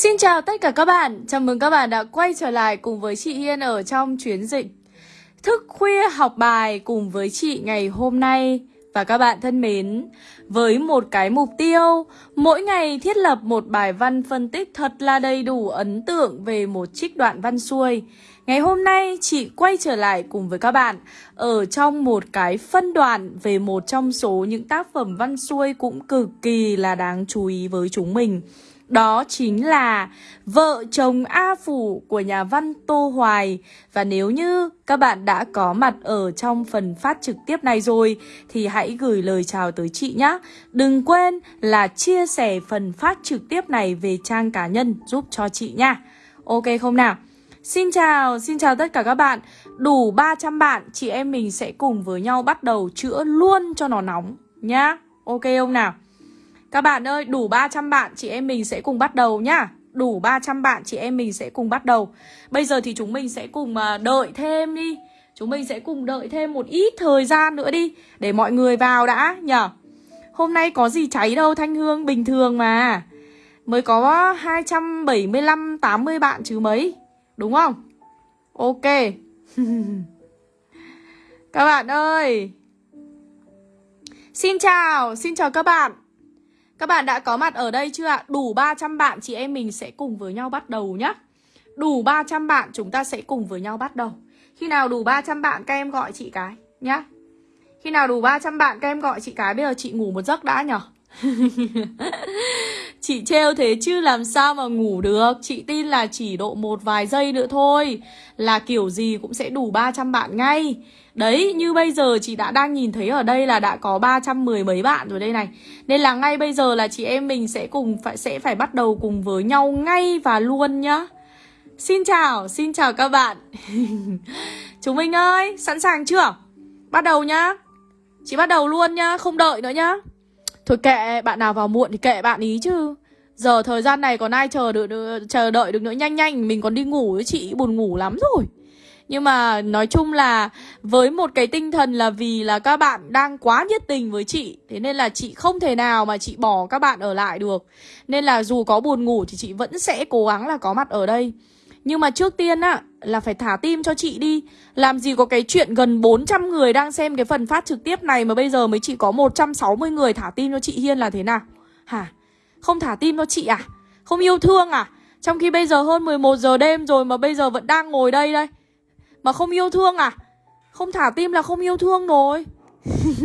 Xin chào tất cả các bạn, chào mừng các bạn đã quay trở lại cùng với chị Hiên ở trong chuyến dịch Thức khuya học bài cùng với chị ngày hôm nay. Và các bạn thân mến, với một cái mục tiêu Mỗi ngày thiết lập một bài văn phân tích thật là đầy đủ ấn tượng về một trích đoạn văn xuôi. Ngày hôm nay chị quay trở lại cùng với các bạn ở trong một cái phân đoạn về một trong số những tác phẩm văn xuôi cũng cực kỳ là đáng chú ý với chúng mình. Đó chính là Vợ chồng A Phủ của nhà văn Tô Hoài. Và nếu như các bạn đã có mặt ở trong phần phát trực tiếp này rồi Thì hãy gửi lời chào tới chị nhé Đừng quên là chia sẻ phần phát trực tiếp này về trang cá nhân giúp cho chị nha. Ok không nào? Xin chào, xin chào tất cả các bạn. Đủ 300 bạn, chị em mình sẽ cùng với nhau bắt đầu chữa luôn cho nó nóng nhá. Ok không nào? Các bạn ơi, đủ 300 bạn chị em mình sẽ cùng bắt đầu nhá. Đủ 300 bạn chị em mình sẽ cùng bắt đầu. Bây giờ thì chúng mình sẽ cùng à, đợi thêm đi. Chúng mình sẽ cùng đợi thêm một ít thời gian nữa đi Để mọi người vào đã nhở. Hôm nay có gì cháy đâu Thanh Hương bình thường mà. Mới có 275 80 bạn chứ mấy Đúng không? Ok. Các bạn ơi. Xin chào, xin chào các bạn các bạn đã có mặt ở đây chưa ạ? Đủ 300 bạn, chị em mình sẽ cùng với nhau bắt đầu nhá. Đủ 300 bạn, chúng ta sẽ cùng với nhau bắt đầu. Khi nào đủ 300 bạn, các em gọi chị cái nhá. Khi nào đủ 300 bạn, các em gọi chị cái. Bây giờ chị ngủ một giấc đã nhở. Chị trêu thế chứ làm sao mà ngủ được? Chị tin là chỉ độ một vài giây nữa thôi. Là kiểu gì cũng sẽ đủ 300 bạn ngay. Đấy, như bây giờ chị đã đang nhìn thấy ở đây là đã có 310 mấy bạn rồi đây này. Nên là ngay bây giờ là chị em mình sẽ cùng phải sẽ phải bắt đầu cùng với nhau ngay và luôn nhá. Xin chào, xin chào các bạn. Chúng mình ơi, sẵn sàng chưa? Bắt đầu nhá. Chị bắt đầu luôn nhá, không đợi nữa nhá. Thôi kệ, bạn nào vào muộn thì kệ bạn ý chứ. Giờ thời gian này còn ai chờ được, được chờ đợi được nữa? Nhanh nhanh Mình còn đi ngủ với chị buồn ngủ lắm rồi nhưng mà nói chung là với một cái tinh thần là vì là các bạn đang quá nhiệt tình với chị, Thế nên là chị không thể nào mà chị bỏ các bạn ở lại được Nên là dù có buồn ngủ thì chị vẫn sẽ cố gắng là có mặt ở đây Nhưng mà trước tiên á, là phải thả tim cho chị đi Làm gì có cái chuyện gần 400 người đang xem cái phần phát trực tiếp này Mà bây giờ mới chỉ có 160 người thả tim cho chị Hiên là thế nào Hả? Không thả tim cho chị à? Không yêu thương à? Trong khi bây giờ hơn 11 giờ đêm rồi mà bây giờ vẫn đang ngồi đây đây mà không yêu thương à? Không thả tim là không yêu thương rồi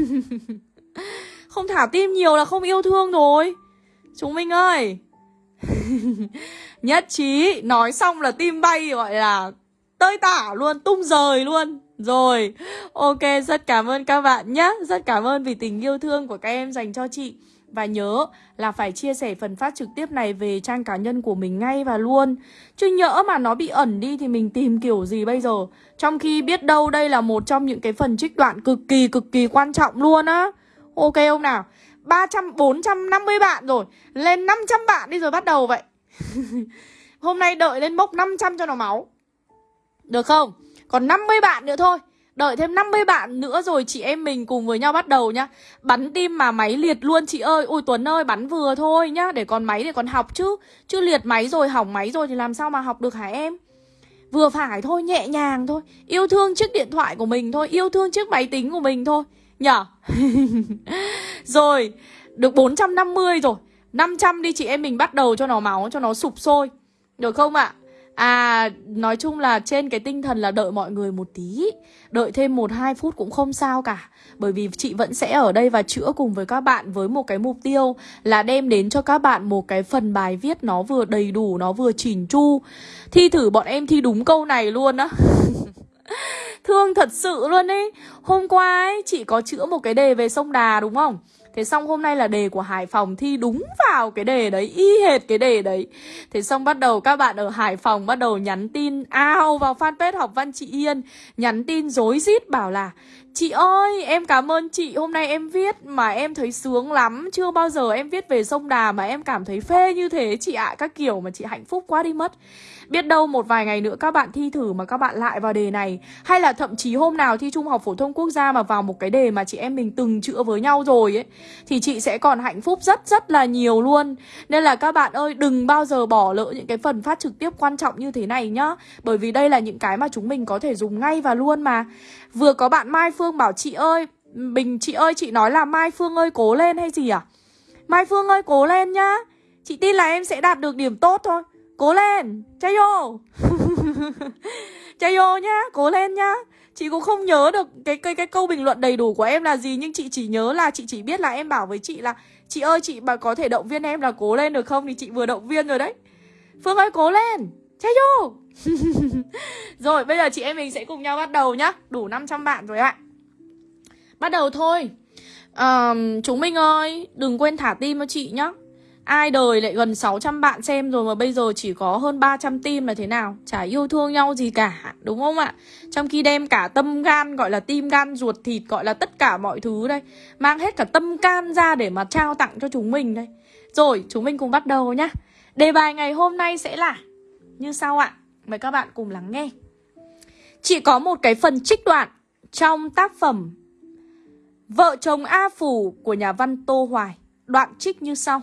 Không thả tim nhiều là không yêu thương rồi Chúng mình ơi. Nhất trí Nói xong là tim bay gọi là Tơi tả luôn, tung rời luôn. Rồi, ok, rất cảm ơn các bạn nhé Rất cảm ơn vì tình yêu thương của các em dành cho chị và nhớ là phải chia sẻ phần phát trực tiếp này về trang cá nhân của mình ngay và luôn. Chứ nhỡ mà nó bị ẩn đi thì mình tìm kiểu gì bây giờ? Trong khi biết đâu đây là một trong những cái phần trích đoạn cực kỳ cực kỳ quan trọng luôn á. Ok không nào? 300, 450 bạn rồi. Lên 500 bạn đi rồi bắt đầu vậy. Hôm nay đợi lên mốc 500 cho nó máu. Được không? Còn 50 bạn nữa thôi. Đợi thêm 50 bạn nữa rồi chị em mình cùng với nhau bắt đầu nhá. Bắn tim mà máy liệt luôn chị ơi. Ôi Tuấn ơi, bắn vừa thôi nhá. Để còn máy để còn học chứ. Chứ liệt máy rồi, hỏng máy rồi thì làm sao mà học được hả em? Vừa phải thôi, nhẹ nhàng thôi. Yêu thương chiếc điện thoại của mình thôi. Yêu thương chiếc máy tính của mình thôi. Nhở? Rồi, Được 450 rồi. 500 đi chị em mình bắt đầu cho nó máu, Cho nó sụp sôi. Được không ạ? à? À nói chung là trên cái tinh thần là đợi mọi người một tí. Đợi thêm 1-2 phút cũng không sao cả. Bởi vì chị vẫn sẽ ở đây và chữa cùng với các bạn Với một cái mục tiêu là đem đến cho các bạn một cái phần bài viết Nó vừa đầy đủ, nó vừa chỉnh chu. Thi thử bọn em thi đúng câu này luôn á. Thương thật sự luôn ấy. Hôm qua ấy chị có chữa một cái đề về sông Đà đúng không? Thế xong hôm nay là đề của Hải Phòng thi đúng vào cái đề đấy, y hệt cái đề đấy. Thế xong bắt đầu các bạn ở Hải Phòng bắt đầu nhắn tin ao vào fanpage học văn chị Yên, nhắn tin dối rít bảo là Chị ơi, em cảm ơn chị Hôm nay em viết mà em thấy sướng lắm Chưa bao giờ em viết về sông Đà mà em cảm thấy phê như thế chị ạ Các kiểu mà chị hạnh phúc quá đi mất Biết đâu một vài ngày nữa các bạn thi thử mà các bạn lại vào đề này. Hay là thậm chí hôm nào thi Trung học Phổ thông Quốc gia mà vào một cái đề mà chị em mình từng chữa với nhau rồi ấy, Thì chị sẽ còn hạnh phúc rất rất là nhiều luôn. Nên là các bạn ơi, đừng bao giờ bỏ lỡ những cái phần phát trực tiếp quan trọng như thế này nhá. Bởi vì đây là những cái mà chúng mình có thể dùng ngay và luôn mà. Vừa có bạn Mai Phương bảo chị ơi, Bình, chị ơi, chị nói là Mai Phương ơi, cố lên hay gì à? Mai Phương ơi, cố lên nhá. Chị tin là em sẽ đạt được điểm tốt thôi. Cố lên Chay vô. Chay vô nhá Cố lên nhá. Chị cũng không nhớ được cái, cái cái câu bình luận đầy đủ của em là gì Nhưng chị chỉ nhớ là chị chỉ biết là em bảo với chị là Chị ơi chị mà có thể động viên em là cố lên được không? Thì chị vừa động viên rồi đấy. Phương ơi cố lên Chay vô. Rồi bây giờ chị em mình sẽ cùng nhau bắt đầu nhá. Đủ 500 bạn rồi ạ. Bắt đầu thôi. Um, Chúng mình ơi Đừng quên thả tim cho chị nhá. Ai đời lại gần 600 bạn xem rồi mà bây giờ chỉ có hơn 300 tim là thế nào? Chả yêu thương nhau gì cả, đúng không ạ? Trong khi đem cả tâm gan gọi là tim gan ruột thịt gọi là tất cả mọi thứ đây Mang hết cả tâm can ra để mà trao tặng cho chúng mình đây. Rồi, chúng mình cùng bắt đầu nhá. Đề bài ngày hôm nay sẽ là như sau ạ. Mời các bạn cùng lắng nghe. Chỉ có một cái phần trích đoạn trong tác phẩm Vợ chồng A Phủ của nhà văn Tô Hoài. Đoạn trích như sau.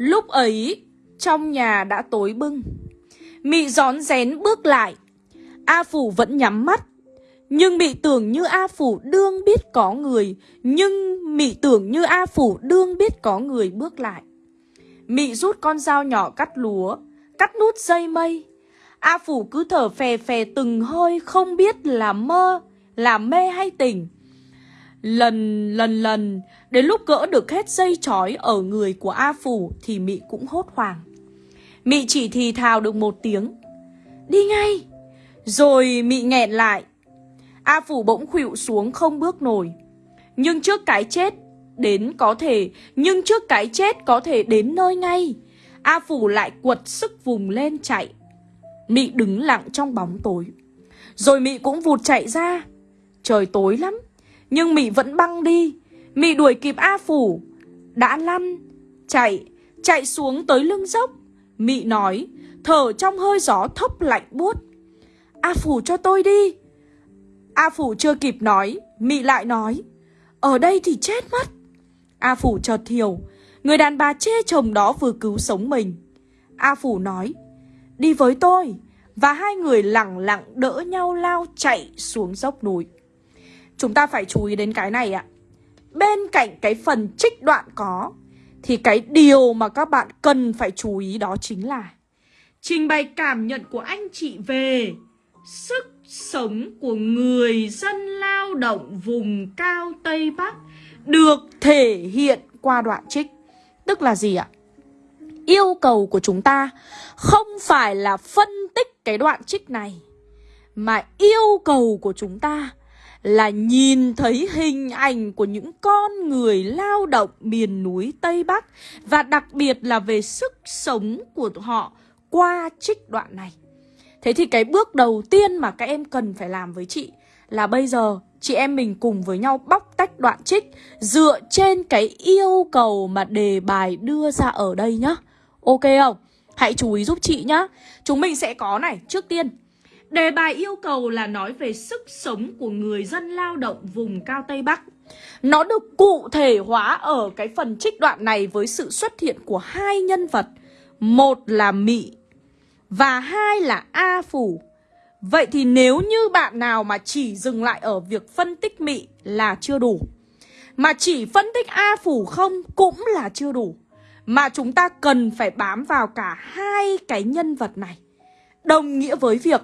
Lúc ấy, trong nhà đã tối bưng. Mị gión rén bước lại. A Phủ vẫn nhắm mắt. Nhưng mị tưởng như A Phủ đương biết có người. Nhưng mị tưởng như A Phủ đương biết có người bước lại. Mị rút con dao nhỏ cắt lúa, cắt nút dây mây. A Phủ cứ thở phè phè từng hơi không biết là mơ, là mê hay tỉnh. Lần lần lần. Đến lúc gỡ được hết dây chói ở người của A Phủ Thì Mị cũng hốt hoảng. Mị chỉ thì thào được một tiếng. Đi ngay. Rồi Mị nghẹn lại. A Phủ bỗng khuỵu xuống không bước nổi. Nhưng trước cái chết Đến có thể, Nhưng trước cái chết có thể đến nơi ngay. A Phủ lại quật sức vùng lên chạy. Mị đứng lặng trong bóng tối. Rồi Mị cũng vụt chạy ra. Trời tối lắm nhưng Mị vẫn băng đi. Mị đuổi kịp A Phủ. Đã lăn, Chạy Chạy xuống tới lưng dốc. Mị nói, Thở trong hơi gió thốc lạnh buốt. A Phủ cho tôi đi. A Phủ chưa kịp nói, Mị lại nói, Ở đây thì chết mất. A Phủ chợt hiểu, Người đàn bà chê chồng đó vừa cứu sống mình. A Phủ nói, Đi với tôi. Và hai người lặng lặng đỡ nhau lao chạy xuống dốc núi. Chúng ta phải chú ý đến cái này ạ Bên cạnh cái phần trích đoạn có, Thì cái điều mà các bạn cần phải chú ý đó chính là Trình bày cảm nhận của anh chị về Sức sống của người dân lao động vùng cao Tây Bắc Được thể hiện qua đoạn trích Tức là gì ạ? Yêu cầu của chúng ta không phải là phân tích cái đoạn trích này, Mà yêu cầu của chúng ta là nhìn thấy hình ảnh của những con người lao động miền núi Tây Bắc và đặc biệt là về sức sống của họ qua trích đoạn này. Thế thì cái bước đầu tiên mà các em cần phải làm với chị là bây giờ chị em mình cùng với nhau bóc tách đoạn trích dựa trên cái yêu cầu mà đề bài đưa ra ở đây nhá. Ok không? Hãy chú ý giúp chị nhá. Chúng mình sẽ có này, trước tiên Đề bài yêu cầu là nói về sức sống của người dân lao động vùng cao Tây Bắc. Nó được cụ thể hóa ở cái phần trích đoạn này với sự xuất hiện của hai nhân vật. Một là Mị và hai là A Phủ. Vậy thì nếu như bạn nào mà chỉ dừng lại ở việc phân tích Mị là chưa đủ. Mà chỉ phân tích A Phủ không cũng là chưa đủ. Mà chúng ta cần phải bám vào cả hai cái nhân vật này. Đồng nghĩa với việc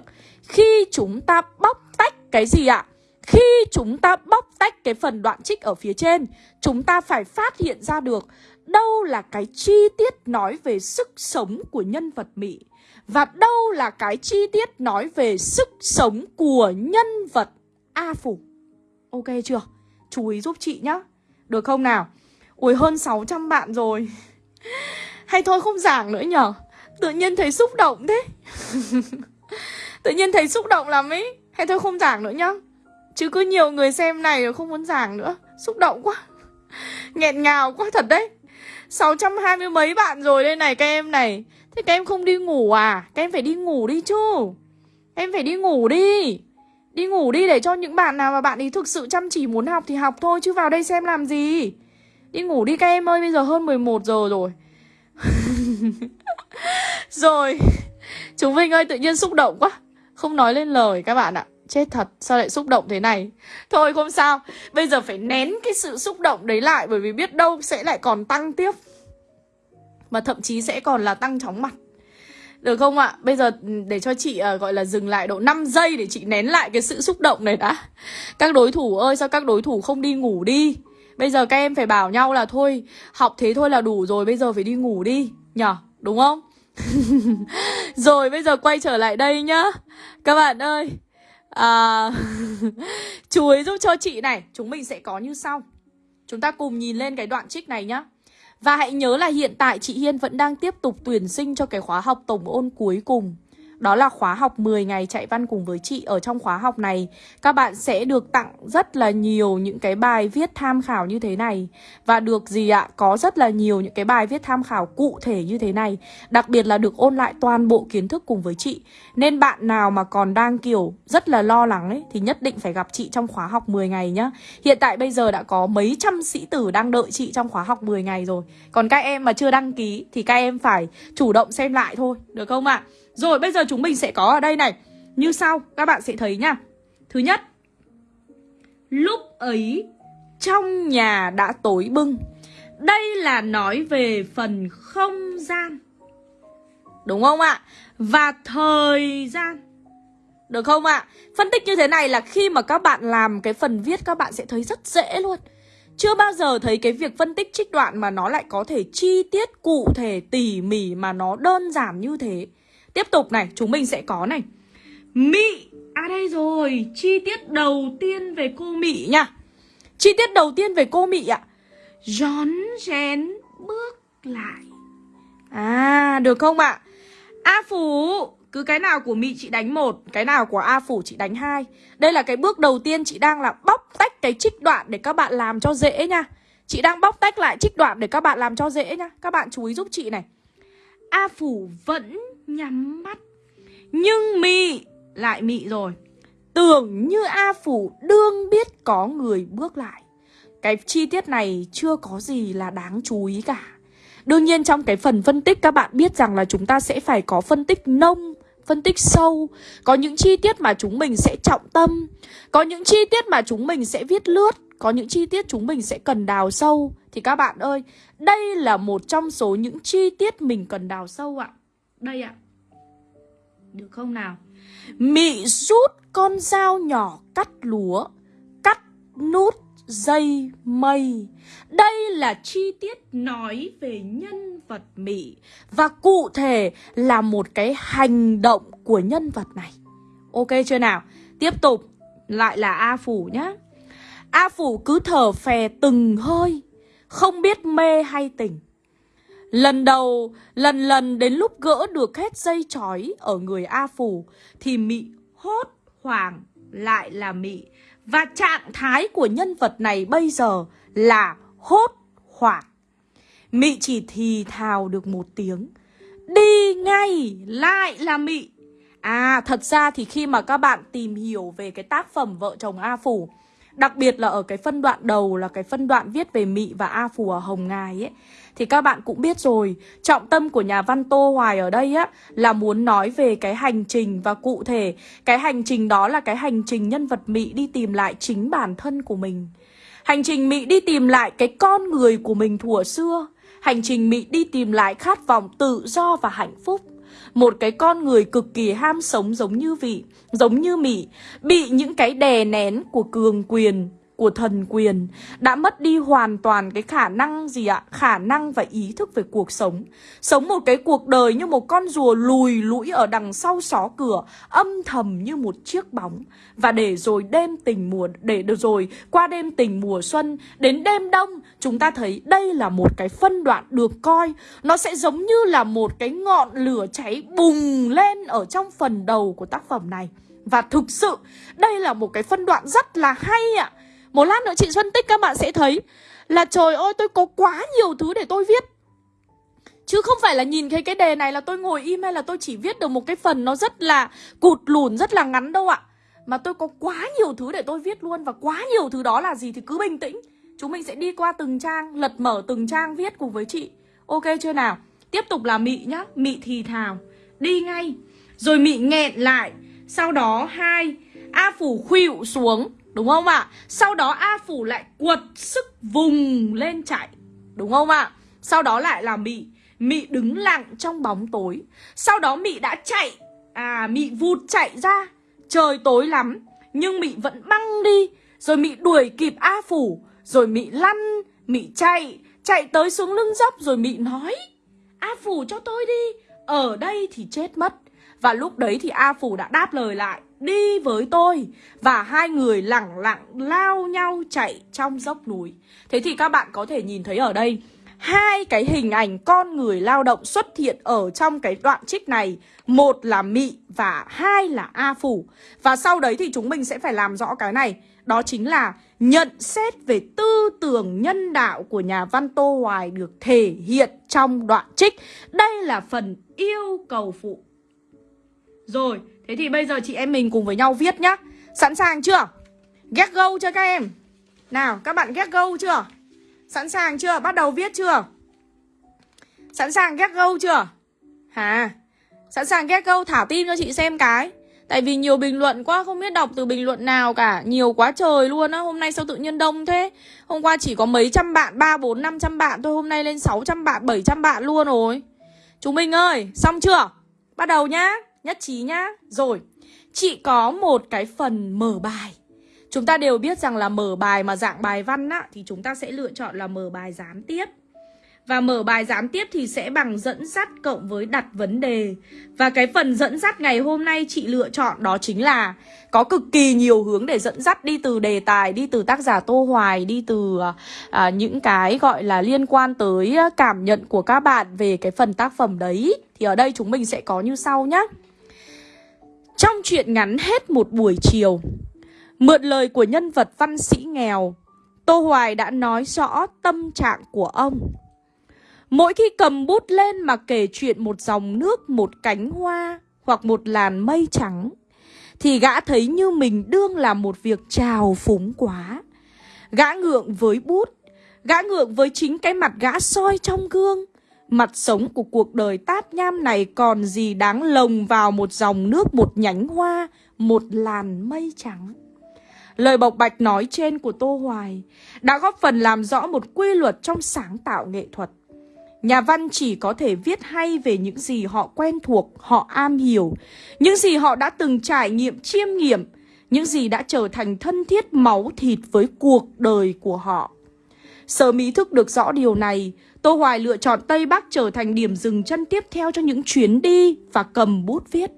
khi chúng ta bóc tách cái gì ạ? Khi chúng ta bóc tách cái phần đoạn trích ở phía trên, chúng ta phải phát hiện ra được đâu là cái chi tiết nói về sức sống của nhân vật Mỹ và đâu là cái chi tiết nói về sức sống của nhân vật A Phủ. Ok chưa? Chú ý giúp chị nhá. Được không nào? Ui hơn 600 bạn rồi. Hay thôi không giảng nữa nhở? Tự nhiên thấy xúc động thế. Tự nhiên thấy xúc động lắm ấy Hay thôi không giảng nữa nhá. Chứ cứ nhiều người xem này rồi không muốn giảng nữa. Xúc động quá. Nghẹn ngào quá thật đấy. 620 mấy bạn rồi đây này các em này. Thế các em không đi ngủ à? Các em phải đi ngủ đi chứ. Em phải đi ngủ đi. Đi ngủ đi để cho những bạn nào mà bạn ấy thực sự chăm chỉ muốn học thì học thôi, Chứ vào đây xem làm gì? Đi ngủ đi các em ơi, Bây giờ hơn 11 giờ rồi. Rồi. Chúng mình ơi, tự nhiên xúc động quá. Không nói lên lời các bạn ạ Chết thật, sao lại xúc động thế này Thôi không sao Bây giờ phải nén cái sự xúc động đấy lại Bởi vì biết đâu sẽ lại còn tăng tiếp Mà thậm chí sẽ còn là tăng chóng mặt được không ạ? Bây giờ ừ, để cho chị uh, gọi là dừng lại độ 5 giây để chị nén lại cái sự xúc động này đã. Các đối thủ ơi, sao các đối thủ không đi ngủ đi? Bây giờ các em phải bảo nhau là thôi, học thế thôi là đủ rồi, bây giờ phải đi ngủ đi, nhở? Đúng không? rồi bây giờ quay trở lại đây nhá. Các bạn ơi, à, chú ấy giúp cho chị này, chúng mình sẽ có như sau. Chúng ta cùng nhìn lên cái đoạn trích này nhá. Và hãy nhớ là hiện tại chị Hiên vẫn đang tiếp tục tuyển sinh cho cái khóa học tổng ôn cuối cùng đó là khóa học 10 ngày chạy văn cùng với chị Ở trong khóa học này Các bạn sẽ được tặng rất là nhiều những cái bài viết tham khảo như thế này Và được gì ạ? Có rất là nhiều những cái bài viết tham khảo cụ thể như thế này Đặc biệt là được ôn lại toàn bộ kiến thức cùng với chị Nên bạn nào mà còn đang, kiểu, rất là lo lắng ấy, Thì nhất định phải gặp chị trong khóa học 10 ngày nhá Hiện tại bây giờ đã có mấy trăm sĩ tử đang đợi chị trong khóa học 10 ngày rồi Còn các em mà chưa đăng ký thì các em phải chủ động xem lại thôi, Được không ạ? À? Rồi, bây giờ chúng mình sẽ có ở đây này. Như sau, các bạn sẽ thấy nha. Thứ nhất, Lúc ấy trong nhà đã tối bưng Đây là nói về phần không gian. Đúng không ạ? Và thời gian. Được không ạ? Phân tích như thế này là khi mà các bạn làm cái phần viết, các bạn sẽ thấy rất dễ luôn. Chưa bao giờ thấy cái việc phân tích trích đoạn mà nó lại có thể chi tiết cụ thể, tỉ mỉ mà nó đơn giản như thế. Tiếp tục này, chúng mình sẽ có này. Mị À đây rồi, chi tiết đầu tiên về cô Mị nha. Chi tiết đầu tiên về cô Mị ạ. Rón rén bước lại. À, được không ạ? A Phủ Cứ cái nào của Mị chị đánh một Cái nào của A Phủ chị đánh hai. Đây là cái bước đầu tiên chị đang là bóc tách cái trích đoạn Để các bạn làm cho dễ nha. Chị đang bóc tách lại trích đoạn để các bạn làm cho dễ nha. Các bạn chú ý giúp chị này. A Phủ vẫn nhắm mắt. Nhưng mị, lại mị rồi. Tưởng như A Phủ đương biết có người bước lại. Cái chi tiết này chưa có gì là đáng chú ý cả. Đương nhiên trong cái phần phân tích, các bạn biết rằng là chúng ta sẽ phải có phân tích nông, phân tích sâu. Có những chi tiết mà chúng mình sẽ trọng tâm. Có những chi tiết mà chúng mình sẽ viết lướt. Có những chi tiết chúng mình sẽ cần đào sâu. Thì các bạn ơi, Đây là một trong số những chi tiết mình cần đào sâu ạ. Đây ạ. Được không nào? Mị rút con dao nhỏ cắt lúa, Cắt nút dây mây. Đây là chi tiết nói về nhân vật Mỹ Và cụ thể là một cái hành động của nhân vật này. Ok chưa nào? Tiếp tục, lại là A Phủ nhá. A Phủ cứ thở phè từng hơi, Không biết mê hay tỉnh. Lần đầu, lần lần đến lúc gỡ được hết dây chói ở người A Phủ Thì Mị hốt hoảng lại là Mị và trạng thái của nhân vật này bây giờ là hốt hoảng. Mị chỉ thì thào được một tiếng. Đi ngay lại là Mị. À thật ra thì khi mà các bạn tìm hiểu về cái tác phẩm Vợ chồng A Phủ Đặc biệt là ở cái phân đoạn đầu là cái phân đoạn viết về Mị và A phù ở Hồng Ngài ấy. Thì các bạn cũng biết rồi, Trọng tâm của nhà văn Tô Hoài ở đây á, Là muốn nói về cái hành trình và cụ thể, Cái hành trình đó là cái hành trình nhân vật Mị đi tìm lại chính bản thân của mình. Hành trình Mị đi tìm lại cái con người của mình thuở xưa. Hành trình Mị đi tìm lại khát vọng tự do và hạnh phúc một cái con người cực kỳ ham sống giống như vị, giống như Mỹ, bị những cái đè nén của cường quyền, của thần quyền đã mất đi hoàn toàn cái khả năng gì ạ? Khả năng và ý thức về cuộc sống. Sống một cái cuộc đời như một con rùa lùi lũi ở đằng sau xó cửa, âm thầm như một chiếc bóng. Và để rồi đêm tình mùa, để được rồi qua đêm tình mùa xuân, đến đêm đông, chúng ta thấy đây là một cái phân đoạn được coi. Nó sẽ giống như là một cái ngọn lửa cháy bùng lên ở trong phần đầu của tác phẩm này. Và thực sự đây là một cái phân đoạn rất là hay ạ à. Một lát nữa chị phân tích các bạn sẽ thấy Là trời ơi tôi có quá nhiều thứ để tôi viết. Chứ không phải là nhìn thấy cái đề này là tôi ngồi im hay là tôi chỉ viết được một cái phần nó rất là cụt lùn, rất là ngắn đâu ạ. Mà tôi có quá nhiều thứ để tôi viết luôn Và quá nhiều thứ đó là gì thì cứ bình tĩnh. Chúng mình sẽ đi qua từng trang, lật mở từng trang viết cùng với chị. Ok chưa nào? Tiếp tục là mị nhá, mị thì thào. Đi ngay. Rồi mị nghẹn lại. Sau đó hai. A phủ khuỵu xuống. Đúng không ạ? Sau đó A phủ lại quật sức vùng lên chạy Đúng không ạ? Sau đó lại là mị. Mị đứng lặng trong bóng tối. Sau đó Mị đã chạy À Mị vụt chạy ra. Trời tối lắm, Nhưng Mị vẫn băng đi. Rồi Mị đuổi kịp A Phủ. Rồi Mị lăn, Mị chạy Chạy tới xuống lưng dốc. Rồi Mị nói, A Phủ cho tôi đi, Ở đây thì chết mất. Và lúc đấy thì A Phủ đã đáp lời lại. Đi với tôi. Và hai người lẳng lặng lao nhau chạy trong dốc núi. Thế thì các bạn có thể nhìn thấy ở đây, hai cái hình ảnh con người lao động xuất hiện ở trong cái đoạn trích này. Một là mị và hai là a phủ và sau đấy thì chúng mình sẽ phải làm rõ cái này. Đó chính là nhận xét về tư tưởng nhân đạo của nhà văn tô hoài được thể hiện trong đoạn trích. Đây là phần yêu cầu phụ. Rồi thế thì bây giờ chị em mình cùng với nhau viết nhá sẵn sàng chưa get go chưa các em nào các bạn get go chưa Sẵn sàng chưa? Bắt đầu viết chưa? Sẵn sàng get go chưa? Hả? Sẵn sàng get go thả tin cho chị xem cái Tại vì nhiều bình luận quá không biết đọc từ bình luận nào cả Nhiều quá trời luôn á Hôm nay sao tự nhiên đông thế Hôm qua chỉ có mấy trăm bạn 3, 4, 500 bạn thôi Hôm nay lên 600 bạn, 700 bạn luôn rồi Chúng mình ơi Xong chưa? Bắt đầu nhá Nhất trí nhá. Rồi Chị có một cái phần mở bài. Chúng ta đều biết rằng là mở bài mà dạng bài văn á Thì chúng ta sẽ lựa chọn là mở bài gián tiếp. Và mở bài gián tiếp thì sẽ bằng dẫn dắt cộng với đặt vấn đề. Và cái phần dẫn dắt ngày hôm nay chị lựa chọn đó chính là Có cực kỳ nhiều hướng để dẫn dắt đi từ đề tài, đi từ tác giả Tô Hoài Đi từ à, những cái gọi là liên quan tới à, cảm nhận của các bạn về cái phần tác phẩm đấy. Thì ở đây chúng mình sẽ có như sau nhé trong chuyện ngắn hết một buổi chiều Mượn lời của nhân vật văn sĩ nghèo, Tô Hoài đã nói rõ tâm trạng của ông. Mỗi khi cầm bút lên mà kể chuyện một dòng nước, một cánh hoa hoặc một làn mây trắng, thì gã thấy như mình đương là một việc trào phúng quá. Gã ngượng với bút, gã ngượng với chính cái mặt gã soi trong gương. Mặt sống của cuộc đời tát nham này còn gì đáng lồng vào một dòng nước, một nhánh hoa, một làn mây trắng. Lời bộc bạch nói trên của Tô Hoài đã góp phần làm rõ một quy luật trong sáng tạo nghệ thuật. Nhà văn chỉ có thể viết hay về những gì họ quen thuộc, họ am hiểu, những gì họ đã từng trải nghiệm chiêm nghiệm, những gì đã trở thành thân thiết máu thịt với cuộc đời của họ. Sớm ý thức được rõ điều này, Tô Hoài lựa chọn Tây Bắc trở thành điểm dừng chân tiếp theo cho những chuyến đi và cầm bút viết.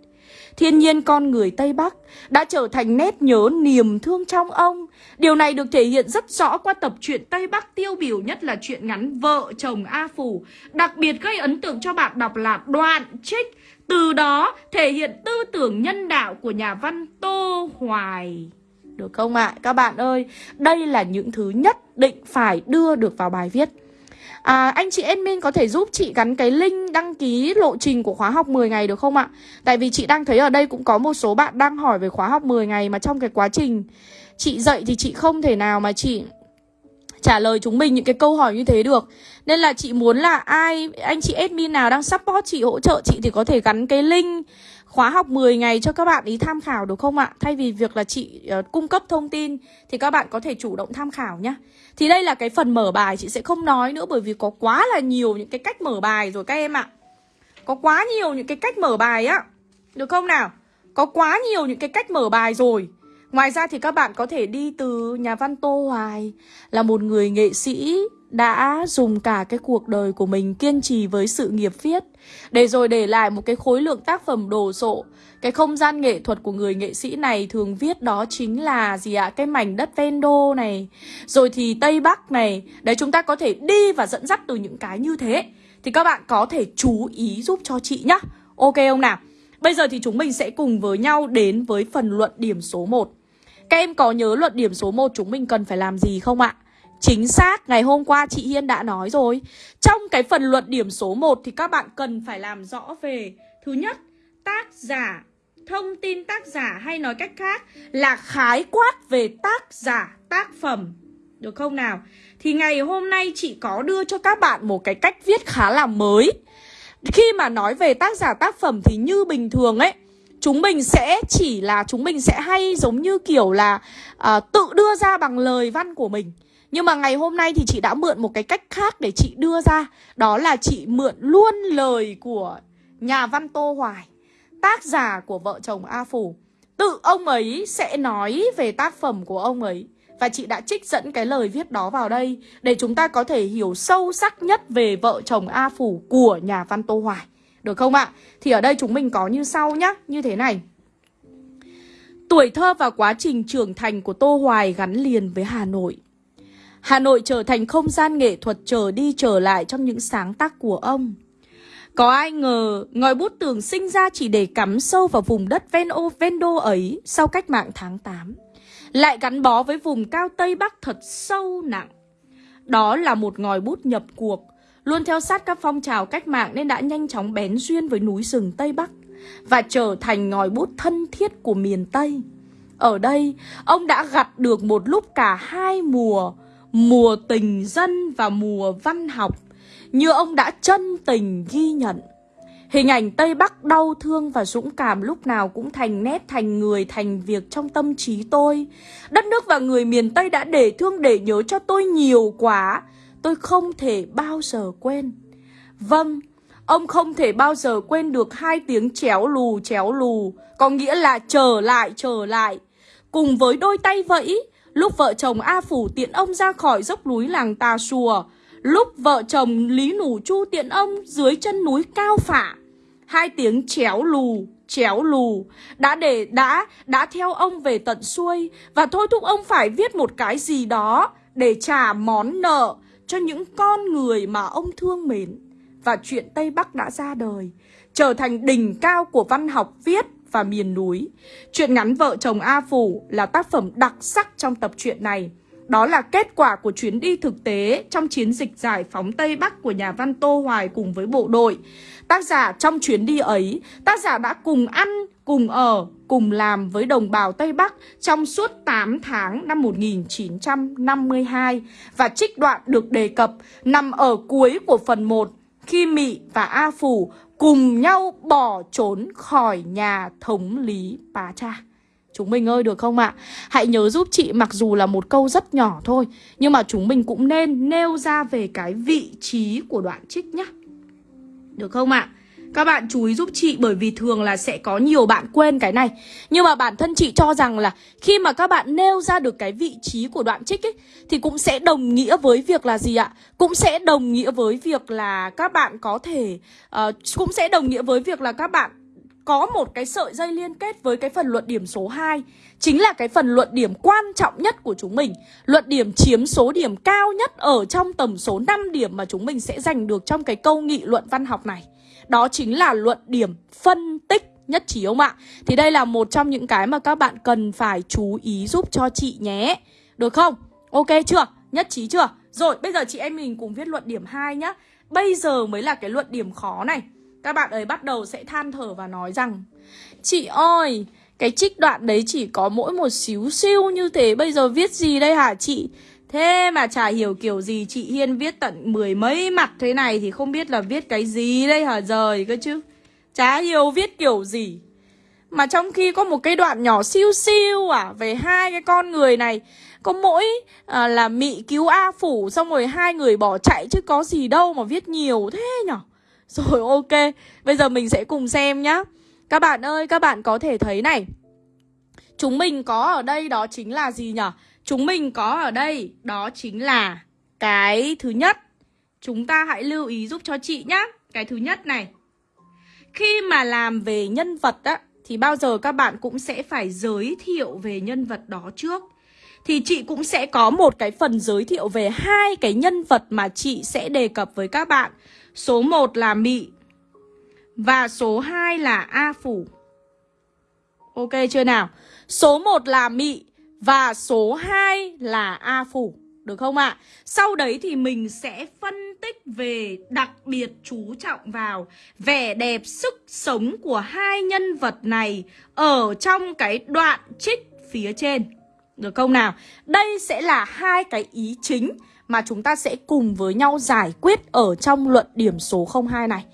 Thiên nhiên con người Tây Bắc đã trở thành nét nhớ niềm thương trong ông. Điều này được thể hiện rất rõ qua tập truyện Tây Bắc tiêu biểu nhất là chuyện ngắn Vợ chồng A Phủ. Đặc biệt gây ấn tượng cho bạn đọc là đoạn trích. Từ đó thể hiện tư tưởng nhân đạo của nhà văn Tô Hoài. Được không ạ? À? Các bạn ơi, đây là những thứ nhất định phải đưa được vào bài viết. À, anh chị admin có thể giúp chị gắn cái link đăng ký lộ trình của khóa học 10 ngày được không ạ? Tại vì chị đang thấy ở đây cũng có một số bạn đang hỏi về khóa học 10 ngày mà trong cái quá trình chị dạy thì chị không thể nào mà chị trả lời chúng mình những cái câu hỏi như thế được Nên là chị muốn là ai, anh chị admin nào đang support chị, hỗ trợ chị thì có thể gắn cái link khóa học 10 ngày cho các bạn ý tham khảo được không ạ? Thay vì việc là chị uh, cung cấp thông tin thì các bạn có thể chủ động tham khảo nhá Thì đây là cái phần mở bài chị sẽ không nói nữa bởi vì có quá là nhiều những cái cách mở bài rồi các em ạ. Có quá nhiều những cái cách mở bài á. Được không nào? Có quá nhiều những cái cách mở bài rồi. Ngoài ra thì các bạn có thể đi từ nhà văn Tô Hoài là một người nghệ sĩ đã dùng cả cái cuộc đời của mình kiên trì với sự nghiệp viết. Để rồi để lại một cái khối lượng tác phẩm đồ sộ. Cái không gian nghệ thuật của người nghệ sĩ này thường viết đó chính là gì ạ? Cái mảnh đất ven đô này. Rồi thì tây bắc này. Đấy, chúng ta có thể đi và dẫn dắt từ những cái như thế. Thì các bạn có thể chú ý giúp cho chị nhá. Ok không nào? Bây giờ thì chúng mình sẽ cùng với nhau đến với phần luận điểm số 1 Các em có nhớ luận điểm số 1 chúng mình cần phải làm gì không ạ? Chính xác, ngày hôm qua chị Hiên đã nói rồi. Trong cái phần luận điểm số 1 thì các bạn cần phải làm rõ về Thứ nhất, tác giả Thông tin tác giả hay nói cách khác là khái quát về tác giả, tác phẩm. Được không nào? Thì ngày hôm nay chị có đưa cho các bạn một cái cách viết khá là mới. Khi mà nói về tác giả tác phẩm thì như bình thường ấy Chúng mình sẽ chỉ là chúng mình sẽ hay giống như kiểu là uh, tự đưa ra bằng lời văn của mình nhưng mà ngày hôm nay thì chị đã mượn một cái cách khác để chị đưa ra. Đó là chị mượn luôn lời của nhà văn Tô Hoài, Tác giả của vợ chồng A Phủ Tự ông ấy sẽ nói về tác phẩm của ông ấy. Và chị đã trích dẫn cái lời viết đó vào đây Để chúng ta có thể hiểu sâu sắc nhất về vợ chồng A Phủ của nhà văn Tô Hoài. Được không ạ? Thì ở đây chúng mình có như sau nhá. Như thế này. Tuổi thơ và quá trình trưởng thành của Tô Hoài gắn liền với Hà Nội. Hà Nội trở thành không gian nghệ thuật trở đi trở lại trong những sáng tác của ông. Có ai ngờ ngòi bút tường sinh ra chỉ để cắm sâu vào vùng đất ven ô ven đô ấy sau cách mạng tháng 8. Lại gắn bó với vùng cao Tây Bắc thật sâu nặng. Đó là một ngòi bút nhập cuộc, luôn theo sát các phong trào cách mạng nên đã nhanh chóng bén duyên với núi rừng Tây Bắc và trở thành ngòi bút thân thiết của miền Tây. Ở đây, ông đã gặt được một lúc cả hai mùa, mùa tình dân và mùa văn học như ông đã chân tình ghi nhận. Hình ảnh Tây Bắc đau thương và dũng cảm lúc nào cũng thành nét thành người thành việc trong tâm trí tôi. Đất nước và người miền Tây đã để thương để nhớ cho tôi nhiều quá. Tôi không thể bao giờ quên. Vâng, ông không thể bao giờ quên được hai tiếng chéo lù chéo lù, có nghĩa là trở lại trở lại. Cùng với đôi tay vẫy, Lúc vợ chồng A Phủ tiện ông ra khỏi dốc núi làng Tà Sùa Lúc vợ chồng Lý Nủ Chu tiện ông dưới chân núi Cao Phả Hai tiếng chéo lù, chéo lù Đã để đã, đã theo ông về tận xuôi Và thôi thúc ông phải viết một cái gì đó Để trả món nợ cho những con người mà ông thương mến. Và chuyện Tây Bắc đã ra đời Trở thành đỉnh cao của văn học viết và miền núi. Chuyện ngắn Vợ chồng A Phủ là tác phẩm đặc sắc trong tập truyện này. Đó là kết quả của chuyến đi thực tế trong chiến dịch giải phóng Tây Bắc của nhà văn Tô Hoài cùng với bộ đội. Tác giả trong chuyến đi ấy, tác giả đã cùng ăn, cùng ở, cùng làm với đồng bào Tây Bắc trong suốt 8 tháng năm 1952 và trích đoạn được đề cập nằm ở cuối của phần 1 khi Mị và A Phủ cùng nhau bỏ trốn khỏi nhà thống lý Pá Cha. Chúng mình ơi, được không ạ? Hãy nhớ giúp chị, mặc dù là một câu rất nhỏ thôi, Nhưng mà chúng mình cũng nên nêu ra về cái vị trí của đoạn trích nhá Được không ạ? Các bạn chú ý giúp chị bởi vì thường là sẽ có nhiều bạn quên cái này. Nhưng mà bản thân chị cho rằng là khi mà các bạn nêu ra được cái vị trí của đoạn trích ấy Thì cũng sẽ đồng nghĩa với việc là gì ạ? Cũng sẽ đồng nghĩa với việc là các bạn có thể uh, Cũng sẽ đồng nghĩa với việc là các bạn có một cái sợi dây liên kết với cái phần luận điểm số 2 Chính là cái phần luận điểm quan trọng nhất của chúng mình. Luận điểm chiếm số điểm cao nhất ở trong tầm số 5 điểm mà chúng mình sẽ giành được trong cái câu nghị luận văn học này đó chính là luận điểm phân tích nhất trí không ạ? Thì đây là một trong những cái mà các bạn cần phải chú ý giúp cho chị nhé. Được không? Ok chưa? Nhất trí chưa? Rồi, bây giờ chị em mình cùng viết luận điểm 2 nhá. Bây giờ mới là cái luận điểm khó này. Các bạn ấy bắt đầu sẽ than thở và nói rằng Chị ơi, cái trích đoạn đấy chỉ có mỗi một xíu siêu như thế Bây giờ viết gì đây hả chị? Thế mà chả hiểu kiểu gì chị Hiên viết tận mười mấy mặt thế này thì không biết là viết cái gì đây hả rời cơ chứ. Chả hiểu viết kiểu gì. Mà trong khi có một cái đoạn nhỏ siêu siêu à Về hai cái con người này Có mỗi à, là Mị cứu A Phủ Xong rồi hai người bỏ chạy Chứ có gì đâu mà viết nhiều thế nhở Rồi ok Bây giờ mình sẽ cùng xem nhá Các bạn ơi các bạn có thể thấy này Chúng mình có ở đây đó chính là gì nhở Chúng mình có ở đây, đó chính là cái thứ nhất Chúng ta hãy lưu ý giúp cho chị nhá Cái thứ nhất này, Khi mà làm về nhân vật á, Thì bao giờ các bạn cũng sẽ phải giới thiệu về nhân vật đó trước Thì chị cũng sẽ có một cái phần giới thiệu về hai cái nhân vật mà chị sẽ đề cập với các bạn Số 1 là Mị và số 2 là A phủ. Ok chưa nào? Số 1 là Mị và số 2 là A phủ. Được không ạ? À? Sau đấy thì mình sẽ phân tích về đặc biệt chú trọng vào vẻ đẹp sức sống của hai nhân vật này ở trong cái đoạn trích phía trên. Được không nào? Đây sẽ là hai cái ý chính mà chúng ta sẽ cùng với nhau giải quyết ở trong luận điểm số 02 này.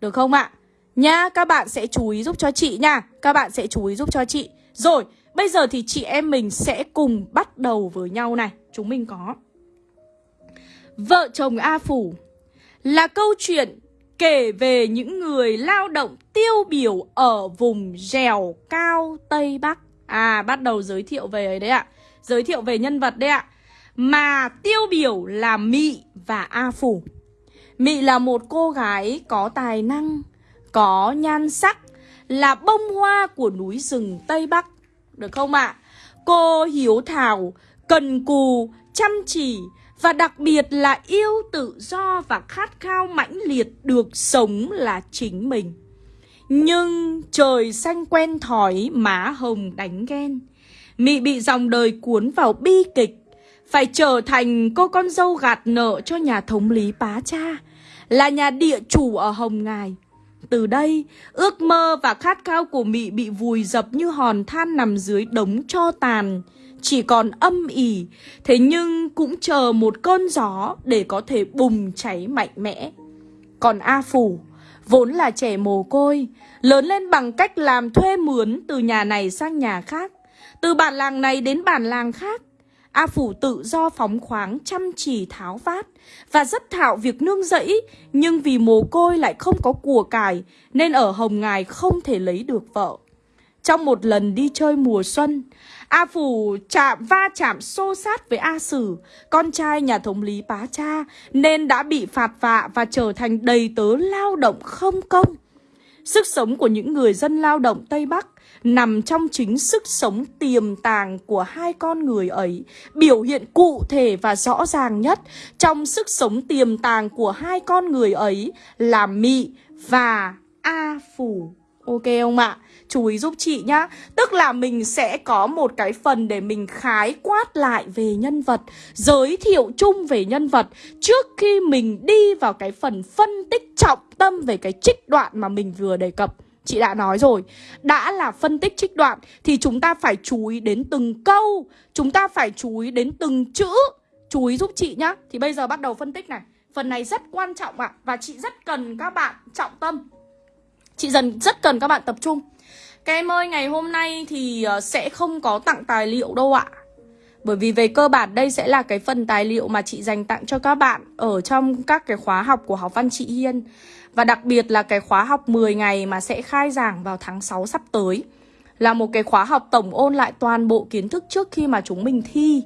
Được không ạ? À? Nha, các bạn sẽ chú ý giúp cho chị nha. Các bạn sẽ chú ý giúp cho chị. Rồi, bây giờ thì chị em mình sẽ cùng bắt đầu với nhau này. Chúng mình có Vợ chồng A Phủ là câu chuyện kể về những người lao động tiêu biểu ở vùng dẻo cao Tây Bắc. À, bắt đầu giới thiệu về ấy đấy ạ. Giới thiệu về nhân vật đấy ạ. Mà tiêu biểu là Mị và A Phủ. Mị là một cô gái có tài năng, có nhan sắc, là bông hoa của núi rừng Tây Bắc. Được không ạ? À? Cô hiếu thảo, cần cù, chăm chỉ, và đặc biệt là yêu tự do và khát khao mãnh liệt được sống là chính mình. Nhưng trời xanh quen thói má hồng đánh ghen. Mị bị dòng đời cuốn vào bi kịch, phải trở thành cô con dâu gạt nợ cho nhà thống lý bá cha, là nhà địa chủ ở Hồng Ngài. Từ đây, ước mơ và khát khao của Mị bị vùi dập như hòn than nằm dưới đống cho tàn, chỉ còn âm ỉ, thế nhưng cũng chờ một cơn gió để có thể bùng cháy mạnh mẽ. Còn A Phủ, vốn là trẻ mồ côi, lớn lên bằng cách làm thuê mướn từ nhà này sang nhà khác, từ bản làng này đến bản làng khác. A Phủ tự do phóng khoáng chăm chỉ tháo vát và rất thạo việc nương rẫy, nhưng vì mồ côi lại không có của cải nên ở Hồng Ngài không thể lấy được vợ. Trong một lần đi chơi mùa xuân, A Phủ chạm va chạm xô sát với A Sử, con trai nhà thống lý bá cha, nên đã bị phạt vạ và trở thành đầy tớ lao động không công. Sức sống của những người dân lao động Tây Bắc nằm trong chính sức sống tiềm tàng của hai con người ấy, biểu hiện cụ thể và rõ ràng nhất trong sức sống tiềm tàng của hai con người ấy là Mị và A Phủ. Ok không ạ? Chú ý giúp chị nhá Tức là mình sẽ có một cái phần để mình khái quát lại về nhân vật Giới thiệu chung về nhân vật Trước khi mình đi vào cái phần phân tích trọng tâm về cái trích đoạn mà mình vừa đề cập Chị đã nói rồi. Đã là phân tích trích đoạn Thì chúng ta phải chú ý đến từng câu. Chúng ta phải chú ý đến từng chữ. Chú ý giúp chị nhá. Thì bây giờ bắt đầu phân tích này. Phần này rất quan trọng ạ. À, Và chị rất cần các bạn trọng tâm. Chị dần rất cần các bạn tập trung. Các em ơi, ngày hôm nay thì ờ, sẽ không có tặng tài liệu đâu ạ. Bởi vì về cơ bản đây sẽ là cái phần tài liệu mà chị dành tặng cho các bạn Ở trong các cái khóa học của học văn chị Hiên. Và đặc biệt là cái khóa học 10 ngày mà sẽ khai giảng vào tháng 6 sắp tới. Là một cái khóa học tổng ôn lại toàn bộ kiến thức trước khi mà chúng mình thi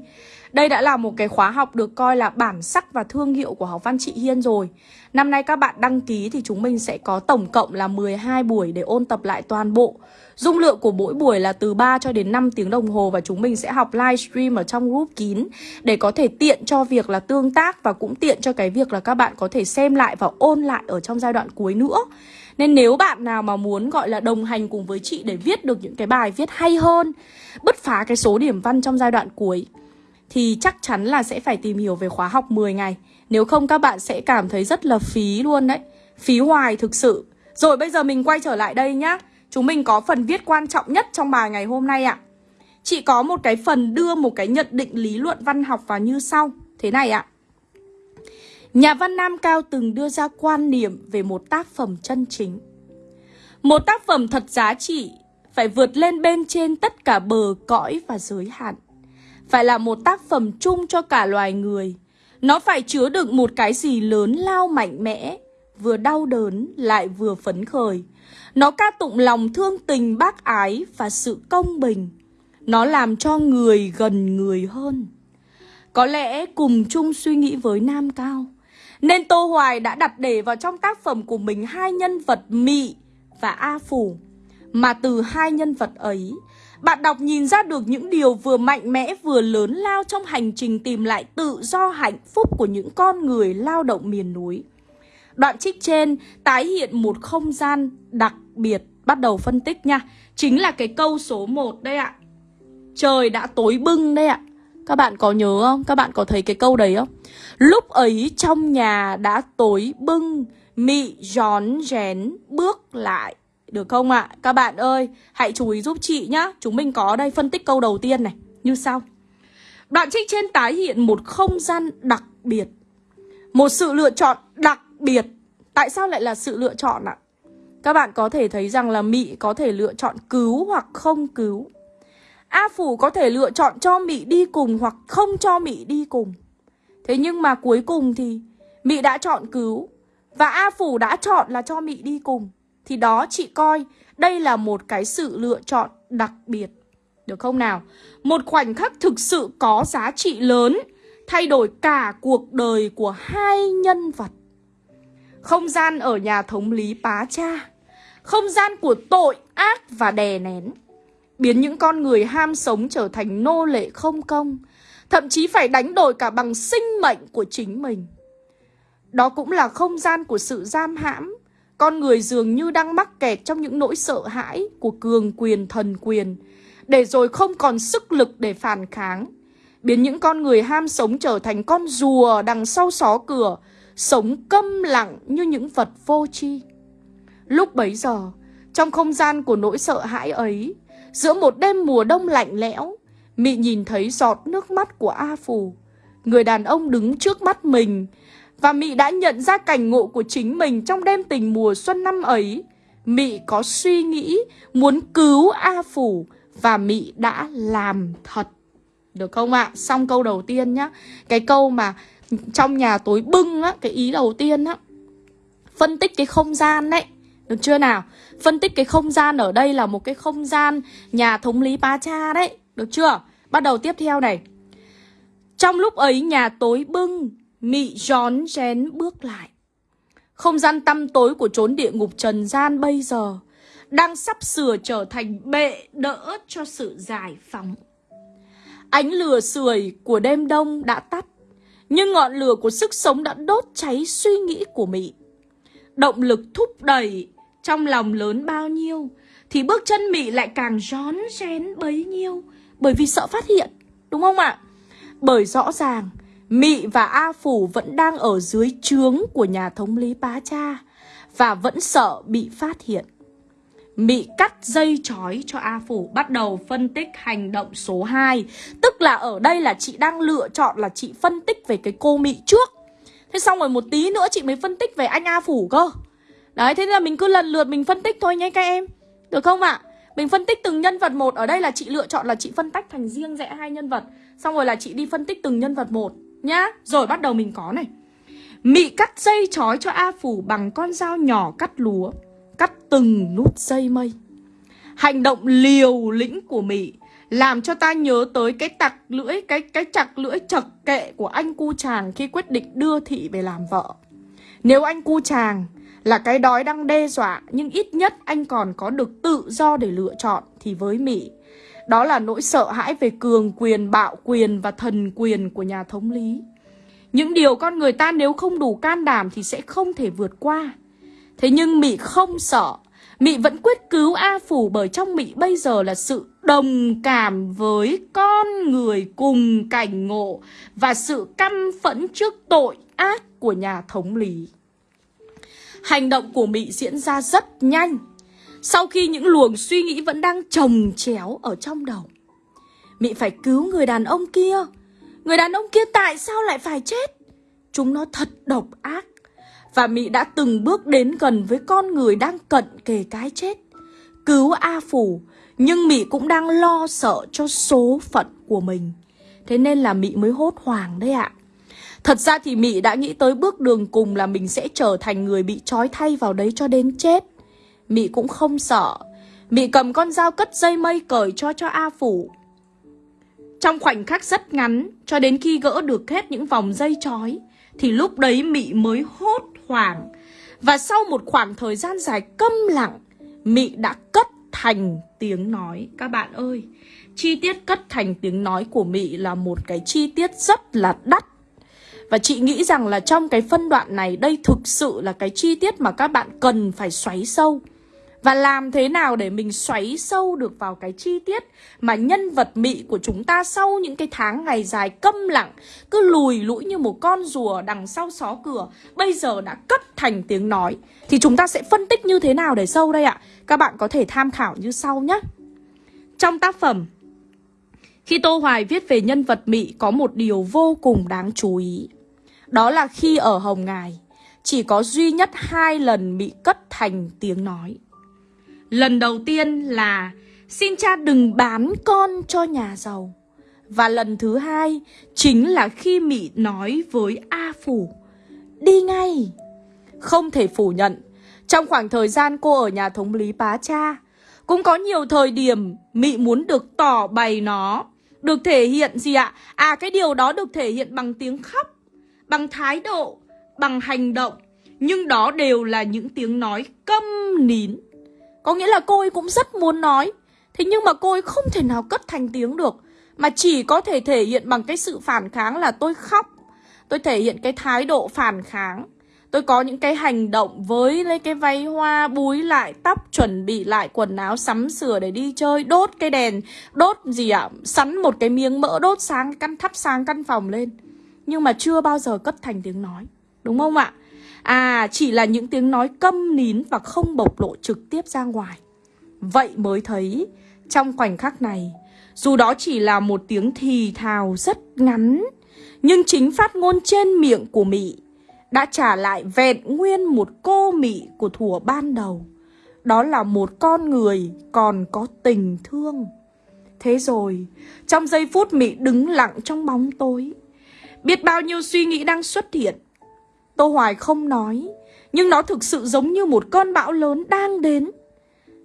đây đã là một cái khóa học được coi là bản sắc và thương hiệu của học văn chị Hiên rồi. Năm nay các bạn đăng ký thì chúng mình sẽ có tổng cộng là 12 buổi để ôn tập lại toàn bộ. Dung lượng của mỗi buổi là từ 3 cho đến 5 tiếng đồng hồ Và chúng mình sẽ học livestream ở trong group kín Để có thể tiện cho việc là tương tác Và cũng tiện cho cái việc là các bạn có thể xem lại và ôn lại ở trong giai đoạn cuối nữa. Nên nếu bạn nào mà muốn gọi là đồng hành cùng với chị để viết được những cái bài viết hay hơn, Bứt phá cái số điểm văn trong giai đoạn cuối thì chắc chắn là sẽ phải tìm hiểu về khóa học 10 ngày. Nếu không, các bạn sẽ cảm thấy rất là phí luôn đấy. Phí hoài thực sự. Rồi, bây giờ mình quay trở lại đây nhá. Chúng mình có phần viết quan trọng nhất trong bài ngày hôm nay ạ. À. Chị có một cái phần đưa một cái nhận định lý luận văn học vào như sau. Thế này ạ. Nhà văn Nam Cao từng đưa ra quan niệm về một tác phẩm chân chính. Một tác phẩm thật giá trị phải vượt lên bên trên tất cả bờ cõi và giới hạn phải là một tác phẩm chung cho cả loài người. Nó phải chứa đựng một cái gì lớn lao mạnh mẽ, vừa đau đớn lại vừa phấn khởi. Nó ca tụng lòng thương tình bác ái và sự công bình. Nó làm cho người gần người hơn. Có lẽ cùng chung suy nghĩ với Nam Cao. Nên Tô Hoài đã đặt để vào trong tác phẩm của mình hai nhân vật Mị và A Phủ. Mà từ hai nhân vật ấy, bạn đọc nhìn ra được những điều vừa mạnh mẽ vừa lớn lao trong hành trình tìm lại tự do hạnh phúc của những con người lao động miền núi. Đoạn trích trên tái hiện một không gian đặc biệt Bắt đầu phân tích nha Chính là cái câu số 1 đây ạ Trời đã tối bưng đây ạ Các bạn có nhớ không? Các bạn có thấy cái câu đấy không? Lúc ấy trong nhà đã tối bưng, Mị gión rén bước lại được không ạ? Các bạn ơi, Hãy chú ý giúp chị nhá. Chúng mình có đây phân tích câu đầu tiên này. Như sau. Đoạn trích trên tái hiện một không gian đặc biệt. Một sự lựa chọn đặc biệt. Tại sao lại là sự lựa chọn ạ? Các bạn có thể thấy rằng là Mị có thể lựa chọn cứu hoặc không cứu. A Phủ có thể lựa chọn cho Mị đi cùng hoặc không cho Mị đi cùng. Thế nhưng mà cuối cùng thì Mị đã chọn cứu Và A Phủ đã chọn là cho Mị đi cùng. Thì đó chị coi, đây là một cái sự lựa chọn đặc biệt. Được không nào? Một khoảnh khắc thực sự có giá trị lớn, Thay đổi cả cuộc đời của hai nhân vật. Không gian ở nhà thống lý Pá Cha, Không gian của tội ác và đè nén. Biến những con người ham sống trở thành nô lệ không công, Thậm chí phải đánh đổi cả bằng sinh mệnh của chính mình. Đó cũng là không gian của sự giam hãm con người dường như đang mắc kẹt trong những nỗi sợ hãi của cường quyền thần quyền Để rồi không còn sức lực để phản kháng. Biến những con người ham sống trở thành con rùa đằng sau xó cửa Sống câm lặng như những vật vô tri. Lúc bấy giờ, trong không gian của nỗi sợ hãi ấy Giữa một đêm mùa đông lạnh lẽo Mị nhìn thấy giọt nước mắt của A Phù. Người đàn ông đứng trước mắt mình và Mị đã nhận ra cảnh ngộ của chính mình Trong đêm tình mùa xuân năm ấy Mị có suy nghĩ muốn cứu A Phủ Và Mị đã làm thật Được không ạ? À? Xong câu đầu tiên nhá Cái câu mà trong nhà tối bưng á, Cái ý đầu tiên á, Phân tích cái không gian đấy Được chưa nào? Phân tích cái không gian ở đây là một cái không gian nhà thống lý Pa Cha đấy Được chưa? Bắt đầu tiếp theo này Trong lúc ấy nhà tối bưng Mị gión rén bước lại. Không gian tăm tối của chốn địa ngục trần gian bây giờ Đang sắp sửa trở thành bệ đỡ cho sự giải phóng. Ánh lửa sưởi của đêm đông đã tắt, Nhưng ngọn lửa của sức sống đã đốt cháy suy nghĩ của Mị. Động lực thúc đẩy trong lòng lớn bao nhiêu Thì bước chân Mị lại càng rón rén bấy nhiêu bởi vì sợ phát hiện, Đúng không ạ? Bởi rõ ràng Mị và A Phủ vẫn đang ở dưới trướng của nhà thống lý Bá Cha Và vẫn sợ bị phát hiện. Mị cắt dây chói cho A Phủ Bắt đầu phân tích hành động số 2 Tức là ở đây là chị đang lựa chọn là chị phân tích về cái cô Mị trước. Thế xong rồi một tí nữa chị mới phân tích về anh A Phủ cơ. Đấy, thế nên là mình cứ lần lượt mình phân tích thôi nhé các em. Được không ạ? Mình phân tích từng nhân vật một. Ở đây là chị lựa chọn là chị phân tách thành riêng rẽ hai nhân vật. Xong rồi là chị đi phân tích từng nhân vật một. Nhá, Rồi bắt đầu mình có này. Mị cắt dây chói cho A Phủ bằng con dao nhỏ cắt lúa, Cắt từng nút dây mây. Hành động liều lĩnh của Mị Làm cho ta nhớ tới cái tặc lưỡi, Cái cái chặt lưỡi chật kệ của anh cu chàng Khi quyết định đưa thị về làm vợ. Nếu anh cu chàng là cái đói đang đe dọa, nhưng ít nhất anh còn có được tự do để lựa chọn, thì với Mỹ đó là nỗi sợ hãi về cường quyền, bạo quyền và thần quyền của nhà thống lý. Những điều con người ta nếu không đủ can đảm thì sẽ không thể vượt qua. Thế nhưng Mỹ không sợ, Mỹ vẫn quyết cứu A Phủ bởi trong Mỹ bây giờ là sự đồng cảm với con người cùng cảnh ngộ và sự căm phẫn trước tội ác của nhà thống lý. Hành động của Mị diễn ra rất nhanh sau khi những luồng suy nghĩ vẫn đang trồng chéo ở trong đầu. Mị phải cứu người đàn ông kia. Người đàn ông kia tại sao lại phải chết? Chúng nó thật độc ác. Và Mị đã từng bước đến gần với con người đang cận kề cái chết. Cứu A Phủ, Nhưng Mị cũng đang lo sợ cho số phận của mình. Thế nên là Mị mới hốt hoảng đấy ạ. Thật ra thì Mị đã nghĩ tới bước đường cùng là mình sẽ trở thành người bị trói thay vào đấy cho đến chết. Mị cũng không sợ. Mị cầm con dao cất dây mây cởi cho cho A Phủ. Trong khoảnh khắc rất ngắn, cho đến khi gỡ được hết những vòng dây trói, thì lúc đấy Mị mới hốt hoảng. Và sau một khoảng thời gian dài câm lặng, Mị đã cất thành tiếng nói. Các bạn ơi, chi tiết cất thành tiếng nói của Mị là một cái chi tiết rất là đắt Và chị nghĩ rằng là trong cái phân đoạn này Đây thực sự là cái chi tiết mà các bạn cần phải xoáy sâu và làm thế nào để mình xoáy sâu được vào cái chi tiết mà nhân vật mị của chúng ta sau những cái tháng ngày dài câm lặng, cứ lùi lũi như một con rùa đằng sau xó cửa, bây giờ đã cất thành tiếng nói. Thì chúng ta sẽ phân tích như thế nào để sâu đây ạ? Các bạn có thể tham khảo như sau nhé. Trong tác phẩm, khi Tô Hoài viết về nhân vật mị có một điều vô cùng đáng chú ý. Đó là khi ở Hồng Ngài, chỉ có duy nhất hai lần bị cất thành tiếng nói. Lần đầu tiên là, xin cha đừng bán con cho nhà giàu. Và lần thứ hai chính là khi Mỹ nói với A Phủ, Đi ngay Không thể phủ nhận, Trong khoảng thời gian cô ở nhà thống lý bá Cha, Cũng có nhiều thời điểm Mỹ muốn được tỏ bày nó, Được thể hiện gì ạ? À cái điều đó được thể hiện bằng tiếng khóc, Bằng thái độ, Bằng hành động, Nhưng đó đều là những tiếng nói câm nín có nghĩa là cô ấy cũng rất muốn nói. Thế nhưng mà cô ấy không thể nào cất thành tiếng được. Mà chỉ có thể thể hiện bằng cái sự phản kháng là tôi khóc. Tôi thể hiện cái thái độ phản kháng. Tôi có những cái hành động với lấy cái váy hoa, búi lại, tóc chuẩn bị lại, quần áo sắm sửa để đi chơi, đốt cái đèn, đốt gì ạ? À? sắn một cái miếng mỡ, đốt sáng căn thắp sáng căn phòng lên. Nhưng mà chưa bao giờ cất thành tiếng nói. Đúng không ạ? À chỉ là những tiếng nói câm nín và không bộc lộ trực tiếp ra ngoài. Vậy mới thấy trong khoảnh khắc này Dù đó chỉ là một tiếng thì thào rất ngắn Nhưng chính phát ngôn trên miệng của Mỹ Đã trả lại vẹn nguyên một cô Mỹ của thủa ban đầu. Đó là một con người còn có tình thương. Thế rồi, trong giây phút Mỹ đứng lặng trong bóng tối Biết bao nhiêu suy nghĩ đang xuất hiện. Tô Hoài không nói, Nhưng nó thực sự giống như một cơn bão lớn đang đến.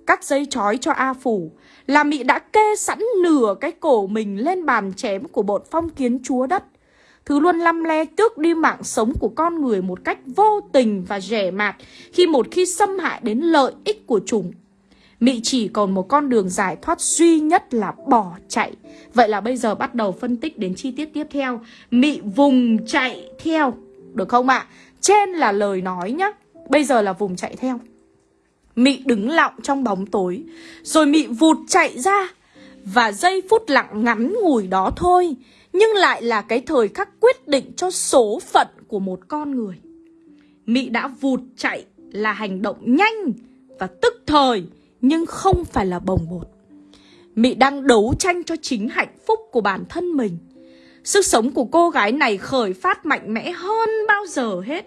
Cắt dây chói cho A Phủ Là Mị đã kê sẵn nửa cái cổ mình lên bàn chém của bọn phong kiến chúa đất. Thứ luôn lăm le tước đi mạng sống của con người một cách vô tình và rẻ mạt Khi một khi xâm hại đến lợi ích của chúng. Mị chỉ còn một con đường giải thoát duy nhất là bỏ chạy. Vậy là bây giờ bắt đầu phân tích đến chi tiết tiếp theo. Mị vùng chạy theo. Được không ạ? À? Trên là lời nói nhá. Bây giờ là vùng chạy theo. Mị đứng lặng trong bóng tối, Rồi Mị vụt chạy ra. Và giây phút lặng ngắn ngủi đó thôi, Nhưng lại là cái thời khắc quyết định cho số phận của một con người. Mị đã vụt chạy là hành động nhanh và tức thời, Nhưng không phải là bồng bột. Mị đang đấu tranh cho chính hạnh phúc của bản thân mình. Sức sống của cô gái này khởi phát mạnh mẽ hơn bao giờ hết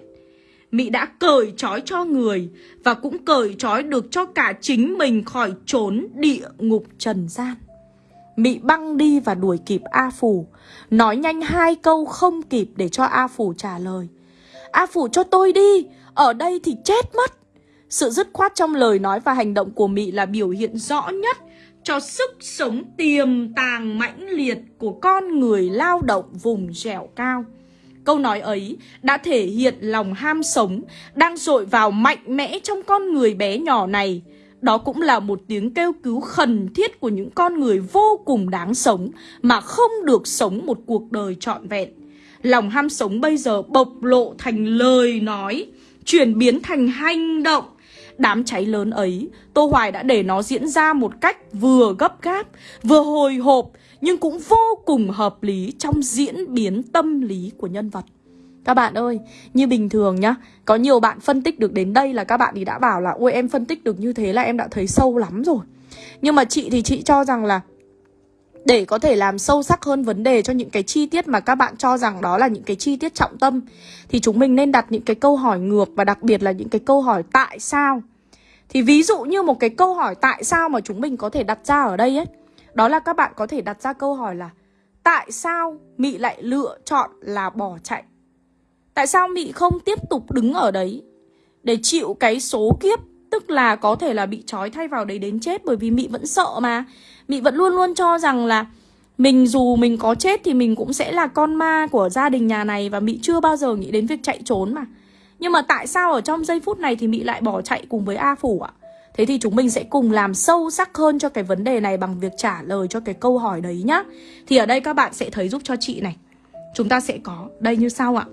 Mỹ đã cởi trói cho người và cũng cởi trói được cho cả chính mình khỏi trốn địa ngục trần gian. Mỹ băng đi và đuổi kịp A Phủ, nói nhanh hai câu không kịp để cho A Phủ trả lời. A Phủ cho tôi đi, ở đây thì chết mất. Sự dứt khoát trong lời nói và hành động của Mỹ là biểu hiện rõ nhất cho sức sống tiềm tàng mãnh liệt của con người lao động vùng dẻo cao. Câu nói ấy đã thể hiện lòng ham sống đang dội vào mạnh mẽ trong con người bé nhỏ này. Đó cũng là một tiếng kêu cứu khẩn thiết của những con người vô cùng đáng sống mà không được sống một cuộc đời trọn vẹn. Lòng ham sống bây giờ bộc lộ thành lời nói, chuyển biến thành hành động. Đám cháy lớn ấy, Tô Hoài đã để nó diễn ra một cách vừa gấp gáp, vừa hồi hộp, nhưng cũng vô cùng hợp lý trong diễn biến tâm lý của nhân vật. Các bạn ơi, như bình thường nhá Có nhiều bạn phân tích được đến đây là các bạn thì đã bảo là Ôi em phân tích được như thế là em đã thấy sâu lắm rồi Nhưng mà chị thì chị cho rằng là để có thể làm sâu sắc hơn vấn đề cho những cái chi tiết mà các bạn cho rằng đó là những cái chi tiết trọng tâm thì chúng mình nên đặt những cái câu hỏi ngược và đặc biệt là những cái câu hỏi tại sao. Thì ví dụ như một cái câu hỏi tại sao mà chúng mình có thể đặt ra ở đây ấy, đó là các bạn có thể đặt ra câu hỏi là tại sao Mị lại lựa chọn là bỏ chạy? Tại sao Mị không tiếp tục đứng ở đấy để chịu cái số kiếp Tức là có thể là bị trói thay vào đấy đến chết Bởi vì Mị vẫn sợ mà Mị vẫn luôn luôn cho rằng là Mình dù mình có chết thì mình cũng sẽ là con ma của gia đình nhà này Và Mị chưa bao giờ nghĩ đến việc chạy trốn mà Nhưng mà tại sao ở trong giây phút này thì Mị lại bỏ chạy cùng với A Phủ ạ? Thế thì chúng mình sẽ cùng làm sâu sắc hơn cho cái vấn đề này bằng việc trả lời cho cái câu hỏi đấy nhá Thì ở đây các bạn sẽ thấy giúp cho chị này Chúng ta sẽ có, đây như sau ạ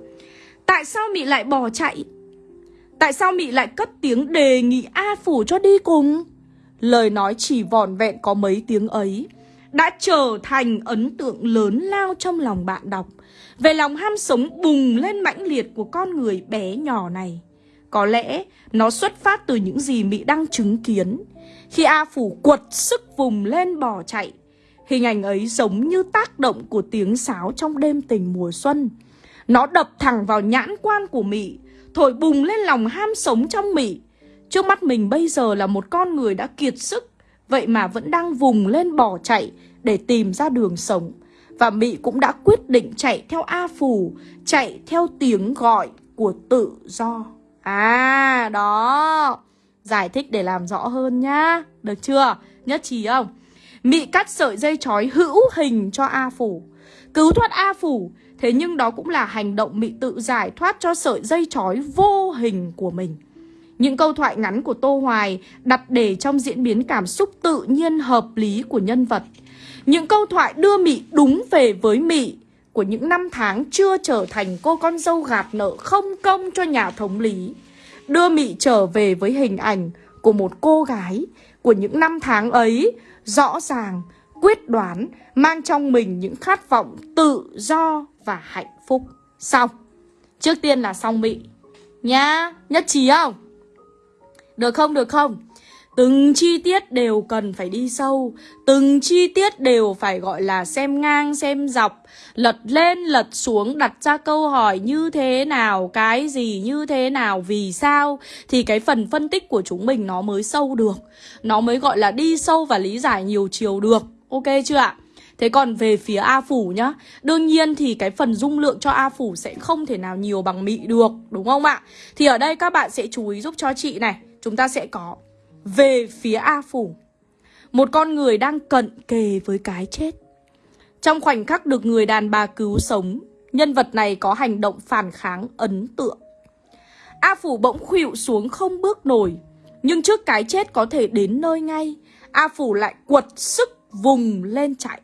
Tại sao Mị lại bỏ chạy? Tại sao Mị lại cất tiếng đề nghị A Phủ cho đi cùng? Lời nói chỉ vòn vẹn có mấy tiếng ấy đã trở thành ấn tượng lớn lao trong lòng bạn đọc về lòng ham sống bùng lên mãnh liệt của con người bé nhỏ này. Có lẽ nó xuất phát từ những gì Mỹ đang chứng kiến. Khi A Phủ quật sức vùng lên bỏ chạy, hình ảnh ấy giống như tác động của tiếng sáo trong đêm tình mùa xuân. Nó đập thẳng vào nhãn quan của Mỹ, thổi bùng lên lòng ham sống trong Mỹ. Trước mắt mình bây giờ là một con người đã kiệt sức, vậy mà vẫn đang vùng lên bỏ chạy để tìm ra đường sống. Và Mỹ cũng đã quyết định chạy theo A Phủ, chạy theo tiếng gọi của tự do. À, đó. Giải thích để làm rõ hơn nhá. Được chưa? Nhất trí không? Mị cắt sợi dây chói hữu hình cho A Phủ. Cứu thoát A Phủ. Thế nhưng đó cũng là hành động Mị tự giải thoát cho sợi dây chói vô hình của mình. Những câu thoại ngắn của Tô Hoài đặt để trong diễn biến cảm xúc tự nhiên hợp lý của nhân vật. Những câu thoại đưa Mị đúng về với Mị của những năm tháng chưa trở thành cô con dâu gạt nợ không công cho nhà thống lý. Đưa Mị trở về với hình ảnh của một cô gái của những năm tháng ấy, rõ ràng, quyết đoán, mang trong mình những khát vọng tự do và hạnh phúc. Xong. Trước tiên là xong Mị. Nhá, nhất trí không? Được không, được không? Từng chi tiết đều cần phải đi sâu. Từng chi tiết đều phải gọi là xem ngang xem dọc. Lật lên lật xuống đặt ra câu hỏi như thế nào Cái gì như thế nào vì sao? Thì cái phần phân tích của chúng mình nó mới sâu được. Nó mới gọi là đi sâu và lý giải nhiều chiều được. Ok chưa ạ? Thế còn về phía A Phủ nhá Đương nhiên thì cái phần dung lượng cho A Phủ sẽ không thể nào nhiều bằng Mị được Đúng không ạ? Thì ở đây các bạn sẽ chú ý giúp cho chị này. Chúng ta sẽ có về phía A Phủ. Một con người đang cận kề với cái chết. Trong khoảnh khắc được người đàn bà cứu sống, nhân vật này có hành động phản kháng ấn tượng. A Phủ bỗng khuỵu xuống không bước nổi, nhưng trước cái chết có thể đến nơi ngay, A Phủ lại quật sức vùng lên chạy.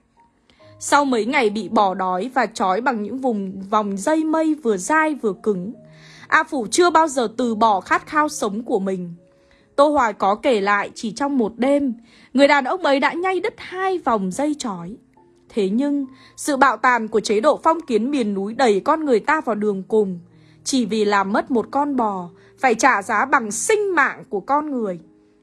Sau mấy ngày bị bỏ đói và trói bằng những vùng vòng dây mây vừa dai vừa cứng, A Phủ chưa bao giờ từ bỏ khát khao sống của mình. Tô Hoài có kể lại chỉ trong một đêm, người đàn ông ấy đã nhay đứt hai vòng dây chói. Thế nhưng, sự bạo tàn của chế độ phong kiến miền núi đẩy con người ta vào đường cùng, chỉ vì làm mất một con bò, phải trả giá bằng sinh mạng của con người.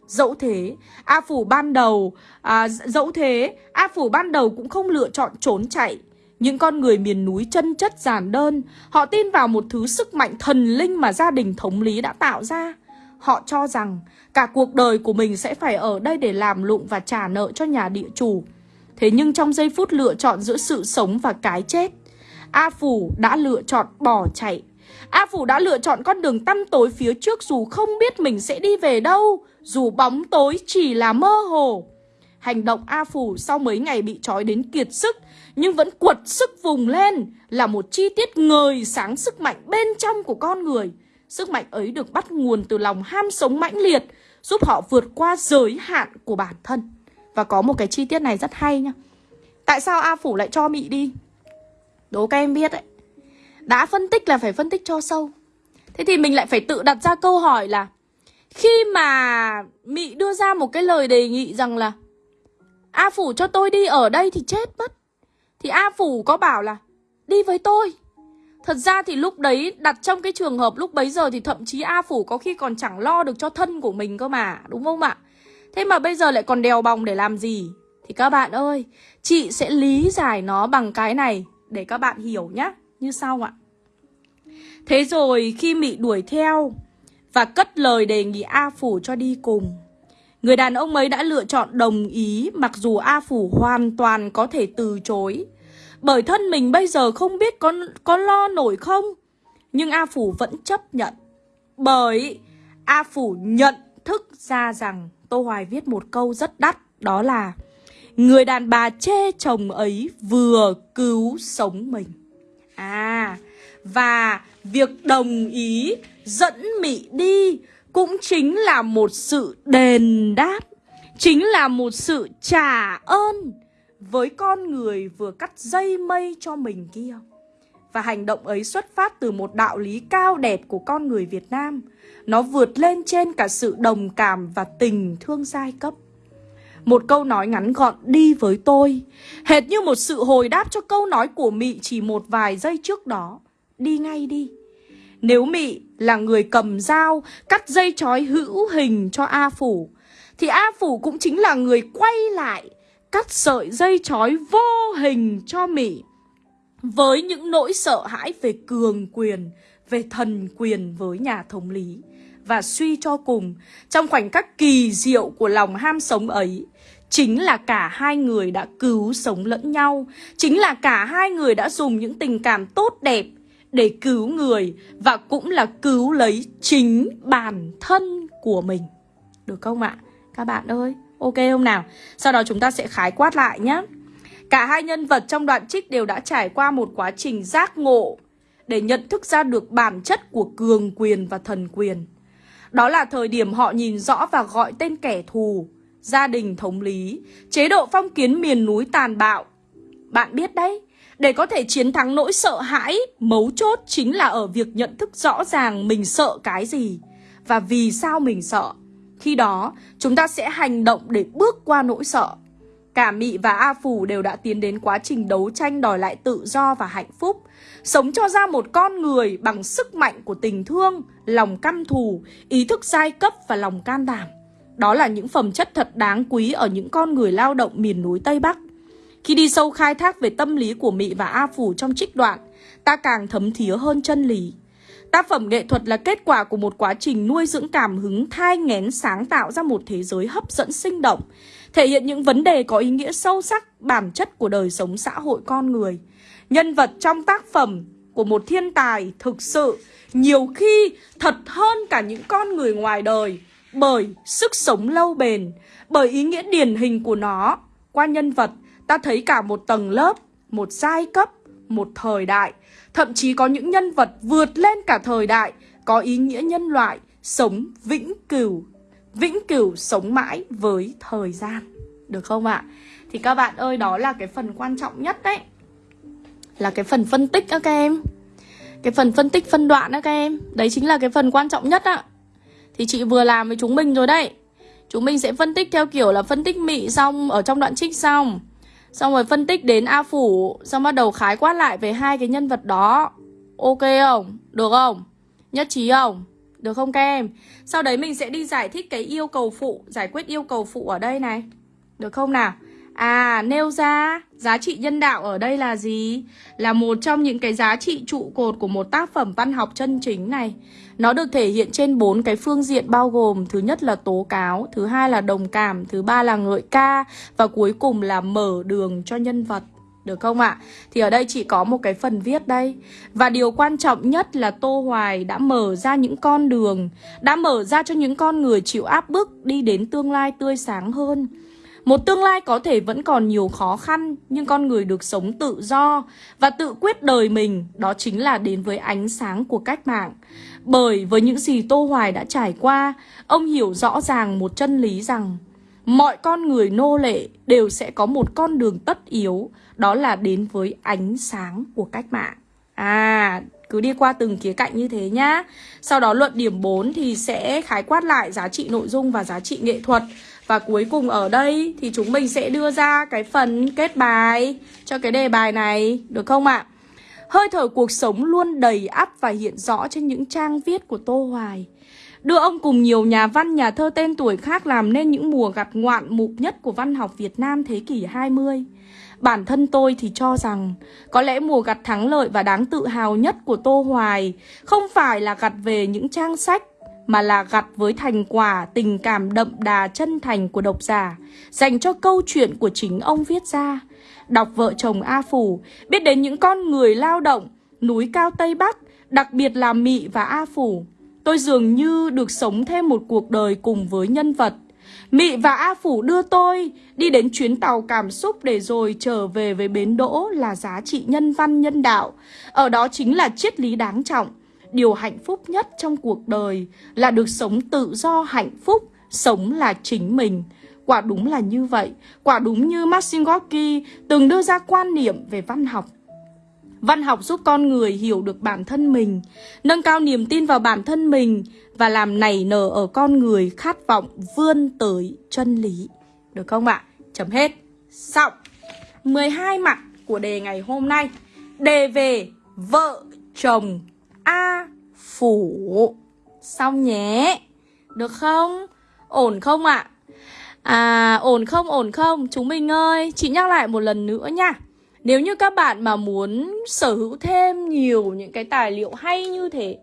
Dẫu thế, A Phủ ban đầu, à, dẫu thế, A Phủ ban đầu cũng không lựa chọn trốn chạy. Những con người miền núi chân chất giản đơn, họ tin vào một thứ sức mạnh thần linh mà gia đình thống lý đã tạo ra. Họ cho rằng cả cuộc đời của mình sẽ phải ở đây để làm lụng và trả nợ cho nhà địa chủ. Thế nhưng trong giây phút lựa chọn giữa sự sống và cái chết, A Phủ đã lựa chọn bỏ chạy. A Phủ đã lựa chọn con đường tăm tối phía trước dù không biết mình sẽ đi về đâu, dù bóng tối chỉ là mơ hồ. Hành động A Phủ sau mấy ngày bị trói đến kiệt sức nhưng vẫn quật sức vùng lên là một chi tiết ngời sáng sức mạnh bên trong của con người. Sức mạnh ấy được bắt nguồn từ lòng ham sống mãnh liệt, giúp họ vượt qua giới hạn của bản thân. Và có một cái chi tiết này rất hay nha. Tại sao A Phủ lại cho Mị đi? Đố các em biết đấy. Đã phân tích là phải phân tích cho sâu. Thế thì mình lại phải tự đặt ra câu hỏi là Khi mà Mị đưa ra một cái lời đề nghị rằng là A Phủ cho tôi đi ở đây thì chết mất Thì A Phủ có bảo là Đi với tôi Thật ra thì lúc đấy đặt trong cái trường hợp lúc bấy giờ thì thậm chí A Phủ có khi còn chẳng lo được cho thân của mình cơ mà, đúng không ạ? Thế mà bây giờ lại còn đèo bòng để làm gì? Thì các bạn ơi, chị sẽ lý giải nó bằng cái này để các bạn hiểu nhé, như sau ạ. Thế rồi khi Mị đuổi theo và cất lời đề nghị A Phủ cho đi cùng. Người đàn ông ấy đã lựa chọn đồng ý mặc dù A Phủ hoàn toàn có thể từ chối. Bởi thân mình bây giờ không biết có, có lo nổi không? Nhưng A Phủ vẫn chấp nhận. Bởi A Phủ nhận thức ra rằng Tô Hoài viết một câu rất đắt Đó là Người đàn bà chê chồng ấy vừa cứu sống mình. À Và việc đồng ý dẫn Mị đi Cũng chính là một sự đền đáp Chính là một sự trả ơn với con người vừa cắt dây mây cho mình kia. Và hành động ấy xuất phát từ một đạo lý cao đẹp của con người Việt Nam. Nó vượt lên trên cả sự đồng cảm và tình thương giai cấp. Một câu nói ngắn gọn, đi với tôi. Hệt như một sự hồi đáp cho câu nói của Mị chỉ một vài giây trước đó. Đi ngay đi. Nếu Mị là người cầm dao, Cắt dây chói hữu hình cho A Phủ, Thì A Phủ cũng chính là người quay lại Cắt sợi dây chói vô hình cho Mị Với những nỗi sợ hãi về cường quyền Về thần quyền với nhà thống lý và suy cho cùng, trong khoảnh khắc kỳ diệu của lòng ham sống ấy, chính là cả hai người đã cứu sống lẫn nhau, chính là cả hai người đã dùng những tình cảm tốt đẹp để cứu người và cũng là cứu lấy chính bản thân của mình. Được không ạ? Các bạn ơi, ok không nào? Sau đó chúng ta sẽ khái quát lại nhé. Cả hai nhân vật trong đoạn trích đều đã trải qua một quá trình giác ngộ để nhận thức ra được bản chất của cường quyền và thần quyền. Đó là thời điểm họ nhìn rõ và gọi tên kẻ thù, gia đình thống lý, chế độ phong kiến miền núi tàn bạo. Bạn biết đấy, để có thể chiến thắng nỗi sợ hãi, mấu chốt chính là ở việc nhận thức rõ ràng mình sợ cái gì và vì sao mình sợ. Khi đó, chúng ta sẽ hành động để bước qua nỗi sợ. Cả Mị và A Phủ đều đã tiến đến quá trình đấu tranh đòi lại tự do và hạnh phúc. Sống cho ra một con người bằng sức mạnh của tình thương, lòng căm thù, ý thức giai cấp và lòng can đảm. Đó là những phẩm chất thật đáng quý ở những con người lao động miền núi Tây Bắc. Khi đi sâu khai thác về tâm lý của Mị và A Phủ trong trích đoạn, ta càng thấm thía hơn chân lý. Tác phẩm nghệ thuật là kết quả của một quá trình nuôi dưỡng cảm hứng thai nghén sáng tạo ra một thế giới hấp dẫn sinh động, thể hiện những vấn đề có ý nghĩa sâu sắc, bản chất của đời sống xã hội con người. Nhân vật trong tác phẩm của một thiên tài thực sự nhiều khi thật hơn cả những con người ngoài đời bởi sức sống lâu bền, bởi ý nghĩa điển hình của nó. Qua nhân vật, ta thấy cả một tầng lớp, một giai cấp, một thời đại, thậm chí có những nhân vật vượt lên cả thời đại, có ý nghĩa nhân loại, sống vĩnh cửu, vĩnh cửu sống mãi với thời gian. Được không ạ? Thì các bạn ơi, đó là cái phần quan trọng nhất đấy. Là cái phần phân tích đó các em. Cái phần phân tích phân đoạn đó các em. Đấy chính là cái phần quan trọng nhất ạ. Thì chị vừa làm với chúng mình rồi đấy Chúng mình sẽ phân tích theo kiểu là phân tích mị xong Ở trong đoạn trích xong Xong rồi phân tích đến A Phủ Xong bắt đầu khái quát lại về hai cái nhân vật đó Ok không? Được không? Nhất trí không? Được không các em? Sau đấy mình sẽ đi giải thích cái yêu cầu phụ Giải quyết yêu cầu phụ ở đây này Được không nào? À, nêu ra giá trị nhân đạo ở đây là gì? Là một trong những cái giá trị trụ cột của một tác phẩm văn học chân chính này. Nó được thể hiện trên bốn cái phương diện bao gồm thứ nhất là tố cáo, thứ hai là đồng cảm, thứ ba là ngợi ca và cuối cùng là mở đường cho nhân vật. Được không ạ? Thì ở đây chỉ có một cái phần viết đây Và điều quan trọng nhất là Tô Hoài đã mở ra những con đường Đã mở ra cho những con người chịu áp bức đi đến tương lai tươi sáng hơn một tương lai có thể vẫn còn nhiều khó khăn, nhưng con người được sống tự do và tự quyết đời mình, đó chính là đến với ánh sáng của cách mạng. Bởi với những gì Tô Hoài đã trải qua, ông hiểu rõ ràng một chân lý rằng mọi con người nô lệ đều sẽ có một con đường tất yếu, đó là đến với ánh sáng của cách mạng. À, cứ đi qua từng khía cạnh như thế nhá. Sau đó luận điểm 4 thì sẽ khái quát lại giá trị nội dung và giá trị nghệ thuật. Và cuối cùng ở đây thì chúng mình sẽ đưa ra cái phần kết bài cho cái đề bài này, được không ạ? Hơi thở cuộc sống luôn đầy ắp và hiện rõ trên những trang viết của Tô Hoài. Đưa ông cùng nhiều nhà văn, nhà thơ tên tuổi khác làm nên những mùa gặt ngoạn mục nhất của văn học Việt Nam thế kỷ 20. Bản thân tôi thì cho rằng có lẽ mùa gặt thắng lợi và đáng tự hào nhất của Tô Hoài không phải là gặt về những trang sách mà là gặt với thành quả tình cảm đậm đà chân thành của độc giả dành cho câu chuyện của chính ông viết ra. Đọc vợ chồng A Phủ, biết đến những con người lao động, núi cao Tây Bắc, đặc biệt là Mị và A Phủ. Tôi dường như được sống thêm một cuộc đời cùng với nhân vật. Mị và A Phủ đưa tôi đi đến chuyến tàu cảm xúc để rồi trở về với bến đỗ là giá trị nhân văn nhân đạo. Ở đó chính là triết lý đáng trọng điều hạnh phúc nhất trong cuộc đời là được sống tự do hạnh phúc, sống là chính mình. Quả đúng là như vậy, quả đúng như Maxim Gorky từng đưa ra quan niệm về văn học. Văn học giúp con người hiểu được bản thân mình, nâng cao niềm tin vào bản thân mình và làm nảy nở ở con người khát vọng vươn tới chân lý. Được không ạ? Chấm hết. Xong. 12 mặt của đề ngày hôm nay. Đề về vợ chồng A phủ. Xong nhé. Được không? Ổn không ạ? À À, ổn không ổn không? Chúng mình ơi, chị nhắc lại một lần nữa nha. Nếu như các bạn mà muốn sở hữu thêm nhiều những cái tài liệu hay như thế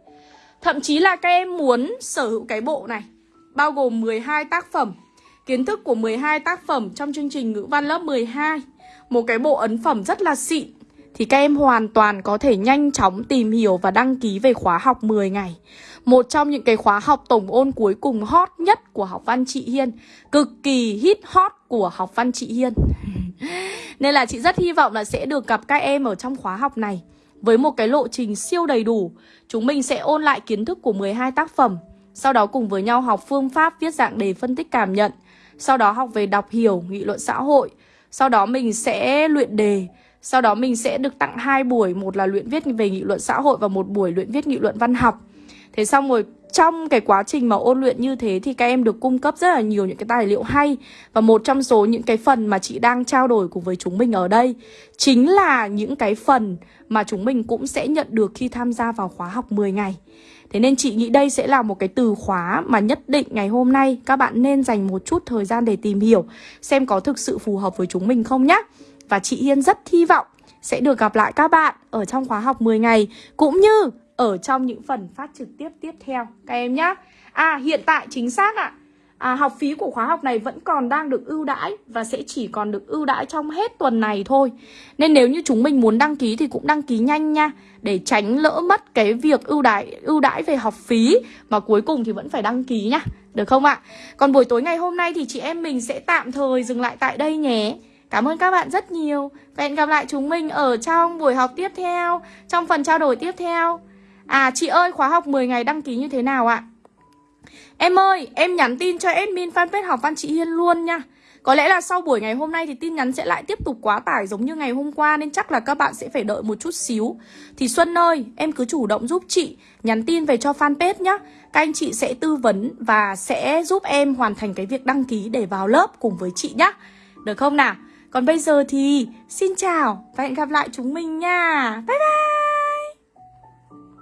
Thậm chí là các em muốn sở hữu cái bộ này Bao gồm 12 tác phẩm Kiến thức của 12 tác phẩm trong chương trình ngữ văn lớp 12 Một cái bộ ấn phẩm rất là xịn Thì các em hoàn toàn có thể nhanh chóng tìm hiểu và đăng ký về khóa học 10 ngày một trong những cái khóa học tổng ôn cuối cùng hot nhất của học văn chị Hiên. Cực kỳ hit hot của học văn chị Hiên. Nên là chị rất hy vọng là sẽ được gặp các em ở trong khóa học này. Với một cái lộ trình siêu đầy đủ Chúng mình sẽ ôn lại kiến thức của 12 tác phẩm. Sau đó cùng với nhau học phương pháp viết dạng đề phân tích cảm nhận. Sau đó học về đọc hiểu, nghị luận xã hội. Sau đó mình sẽ luyện đề. Sau đó mình sẽ được tặng hai buổi Một là luyện viết về nghị luận xã hội Và một buổi luyện viết nghị luận văn học. Thế xong rồi, trong cái quá trình mà ôn luyện như thế thì các em được cung cấp rất là nhiều những cái tài liệu hay. Và một trong số những cái phần mà chị đang trao đổi cùng với chúng mình ở đây Chính là những cái phần mà chúng mình cũng sẽ nhận được khi tham gia vào khóa học 10 ngày. Thế nên chị nghĩ đây sẽ là một cái từ khóa mà nhất định ngày hôm nay các bạn nên dành một chút thời gian để tìm hiểu, Xem có thực sự phù hợp với chúng mình không nhé Và chị Hiên rất hy vọng sẽ được gặp lại các bạn ở trong khóa học 10 ngày, Cũng như ở trong những phần phát trực tiếp tiếp theo các em nhé. À hiện tại chính xác ạ. À. à, học phí của khóa học này vẫn còn đang được ưu đãi và sẽ chỉ còn được ưu đãi trong hết tuần này thôi. Nên nếu như chúng mình muốn đăng ký thì cũng đăng ký nhanh nha để tránh lỡ mất cái việc ưu đãi ưu đãi về học phí mà cuối cùng thì vẫn phải đăng ký nhá. Được không ạ? Còn buổi tối ngày hôm nay thì chị em mình sẽ tạm thời dừng lại tại đây nhé. Cảm ơn các bạn rất nhiều. Và hẹn gặp lại chúng mình ở trong buổi học tiếp theo, trong phần trao đổi tiếp theo. À chị ơi, khóa học 10 ngày đăng ký như thế nào ạ? Em ơi, em nhắn tin cho admin fanpage học văn chị Hiên luôn nha. Có lẽ là sau buổi ngày hôm nay thì tin nhắn sẽ lại tiếp tục quá tải giống như ngày hôm qua Nên chắc là các bạn sẽ phải đợi một chút xíu. Thì Xuân ơi, em cứ chủ động giúp chị Nhắn tin về cho fanpage nhá. Các anh chị sẽ tư vấn và sẽ giúp em hoàn thành cái việc đăng ký để vào lớp cùng với chị nhá. Được không nào? Còn bây giờ thì xin chào và hẹn gặp lại chúng mình nha. Bye bye!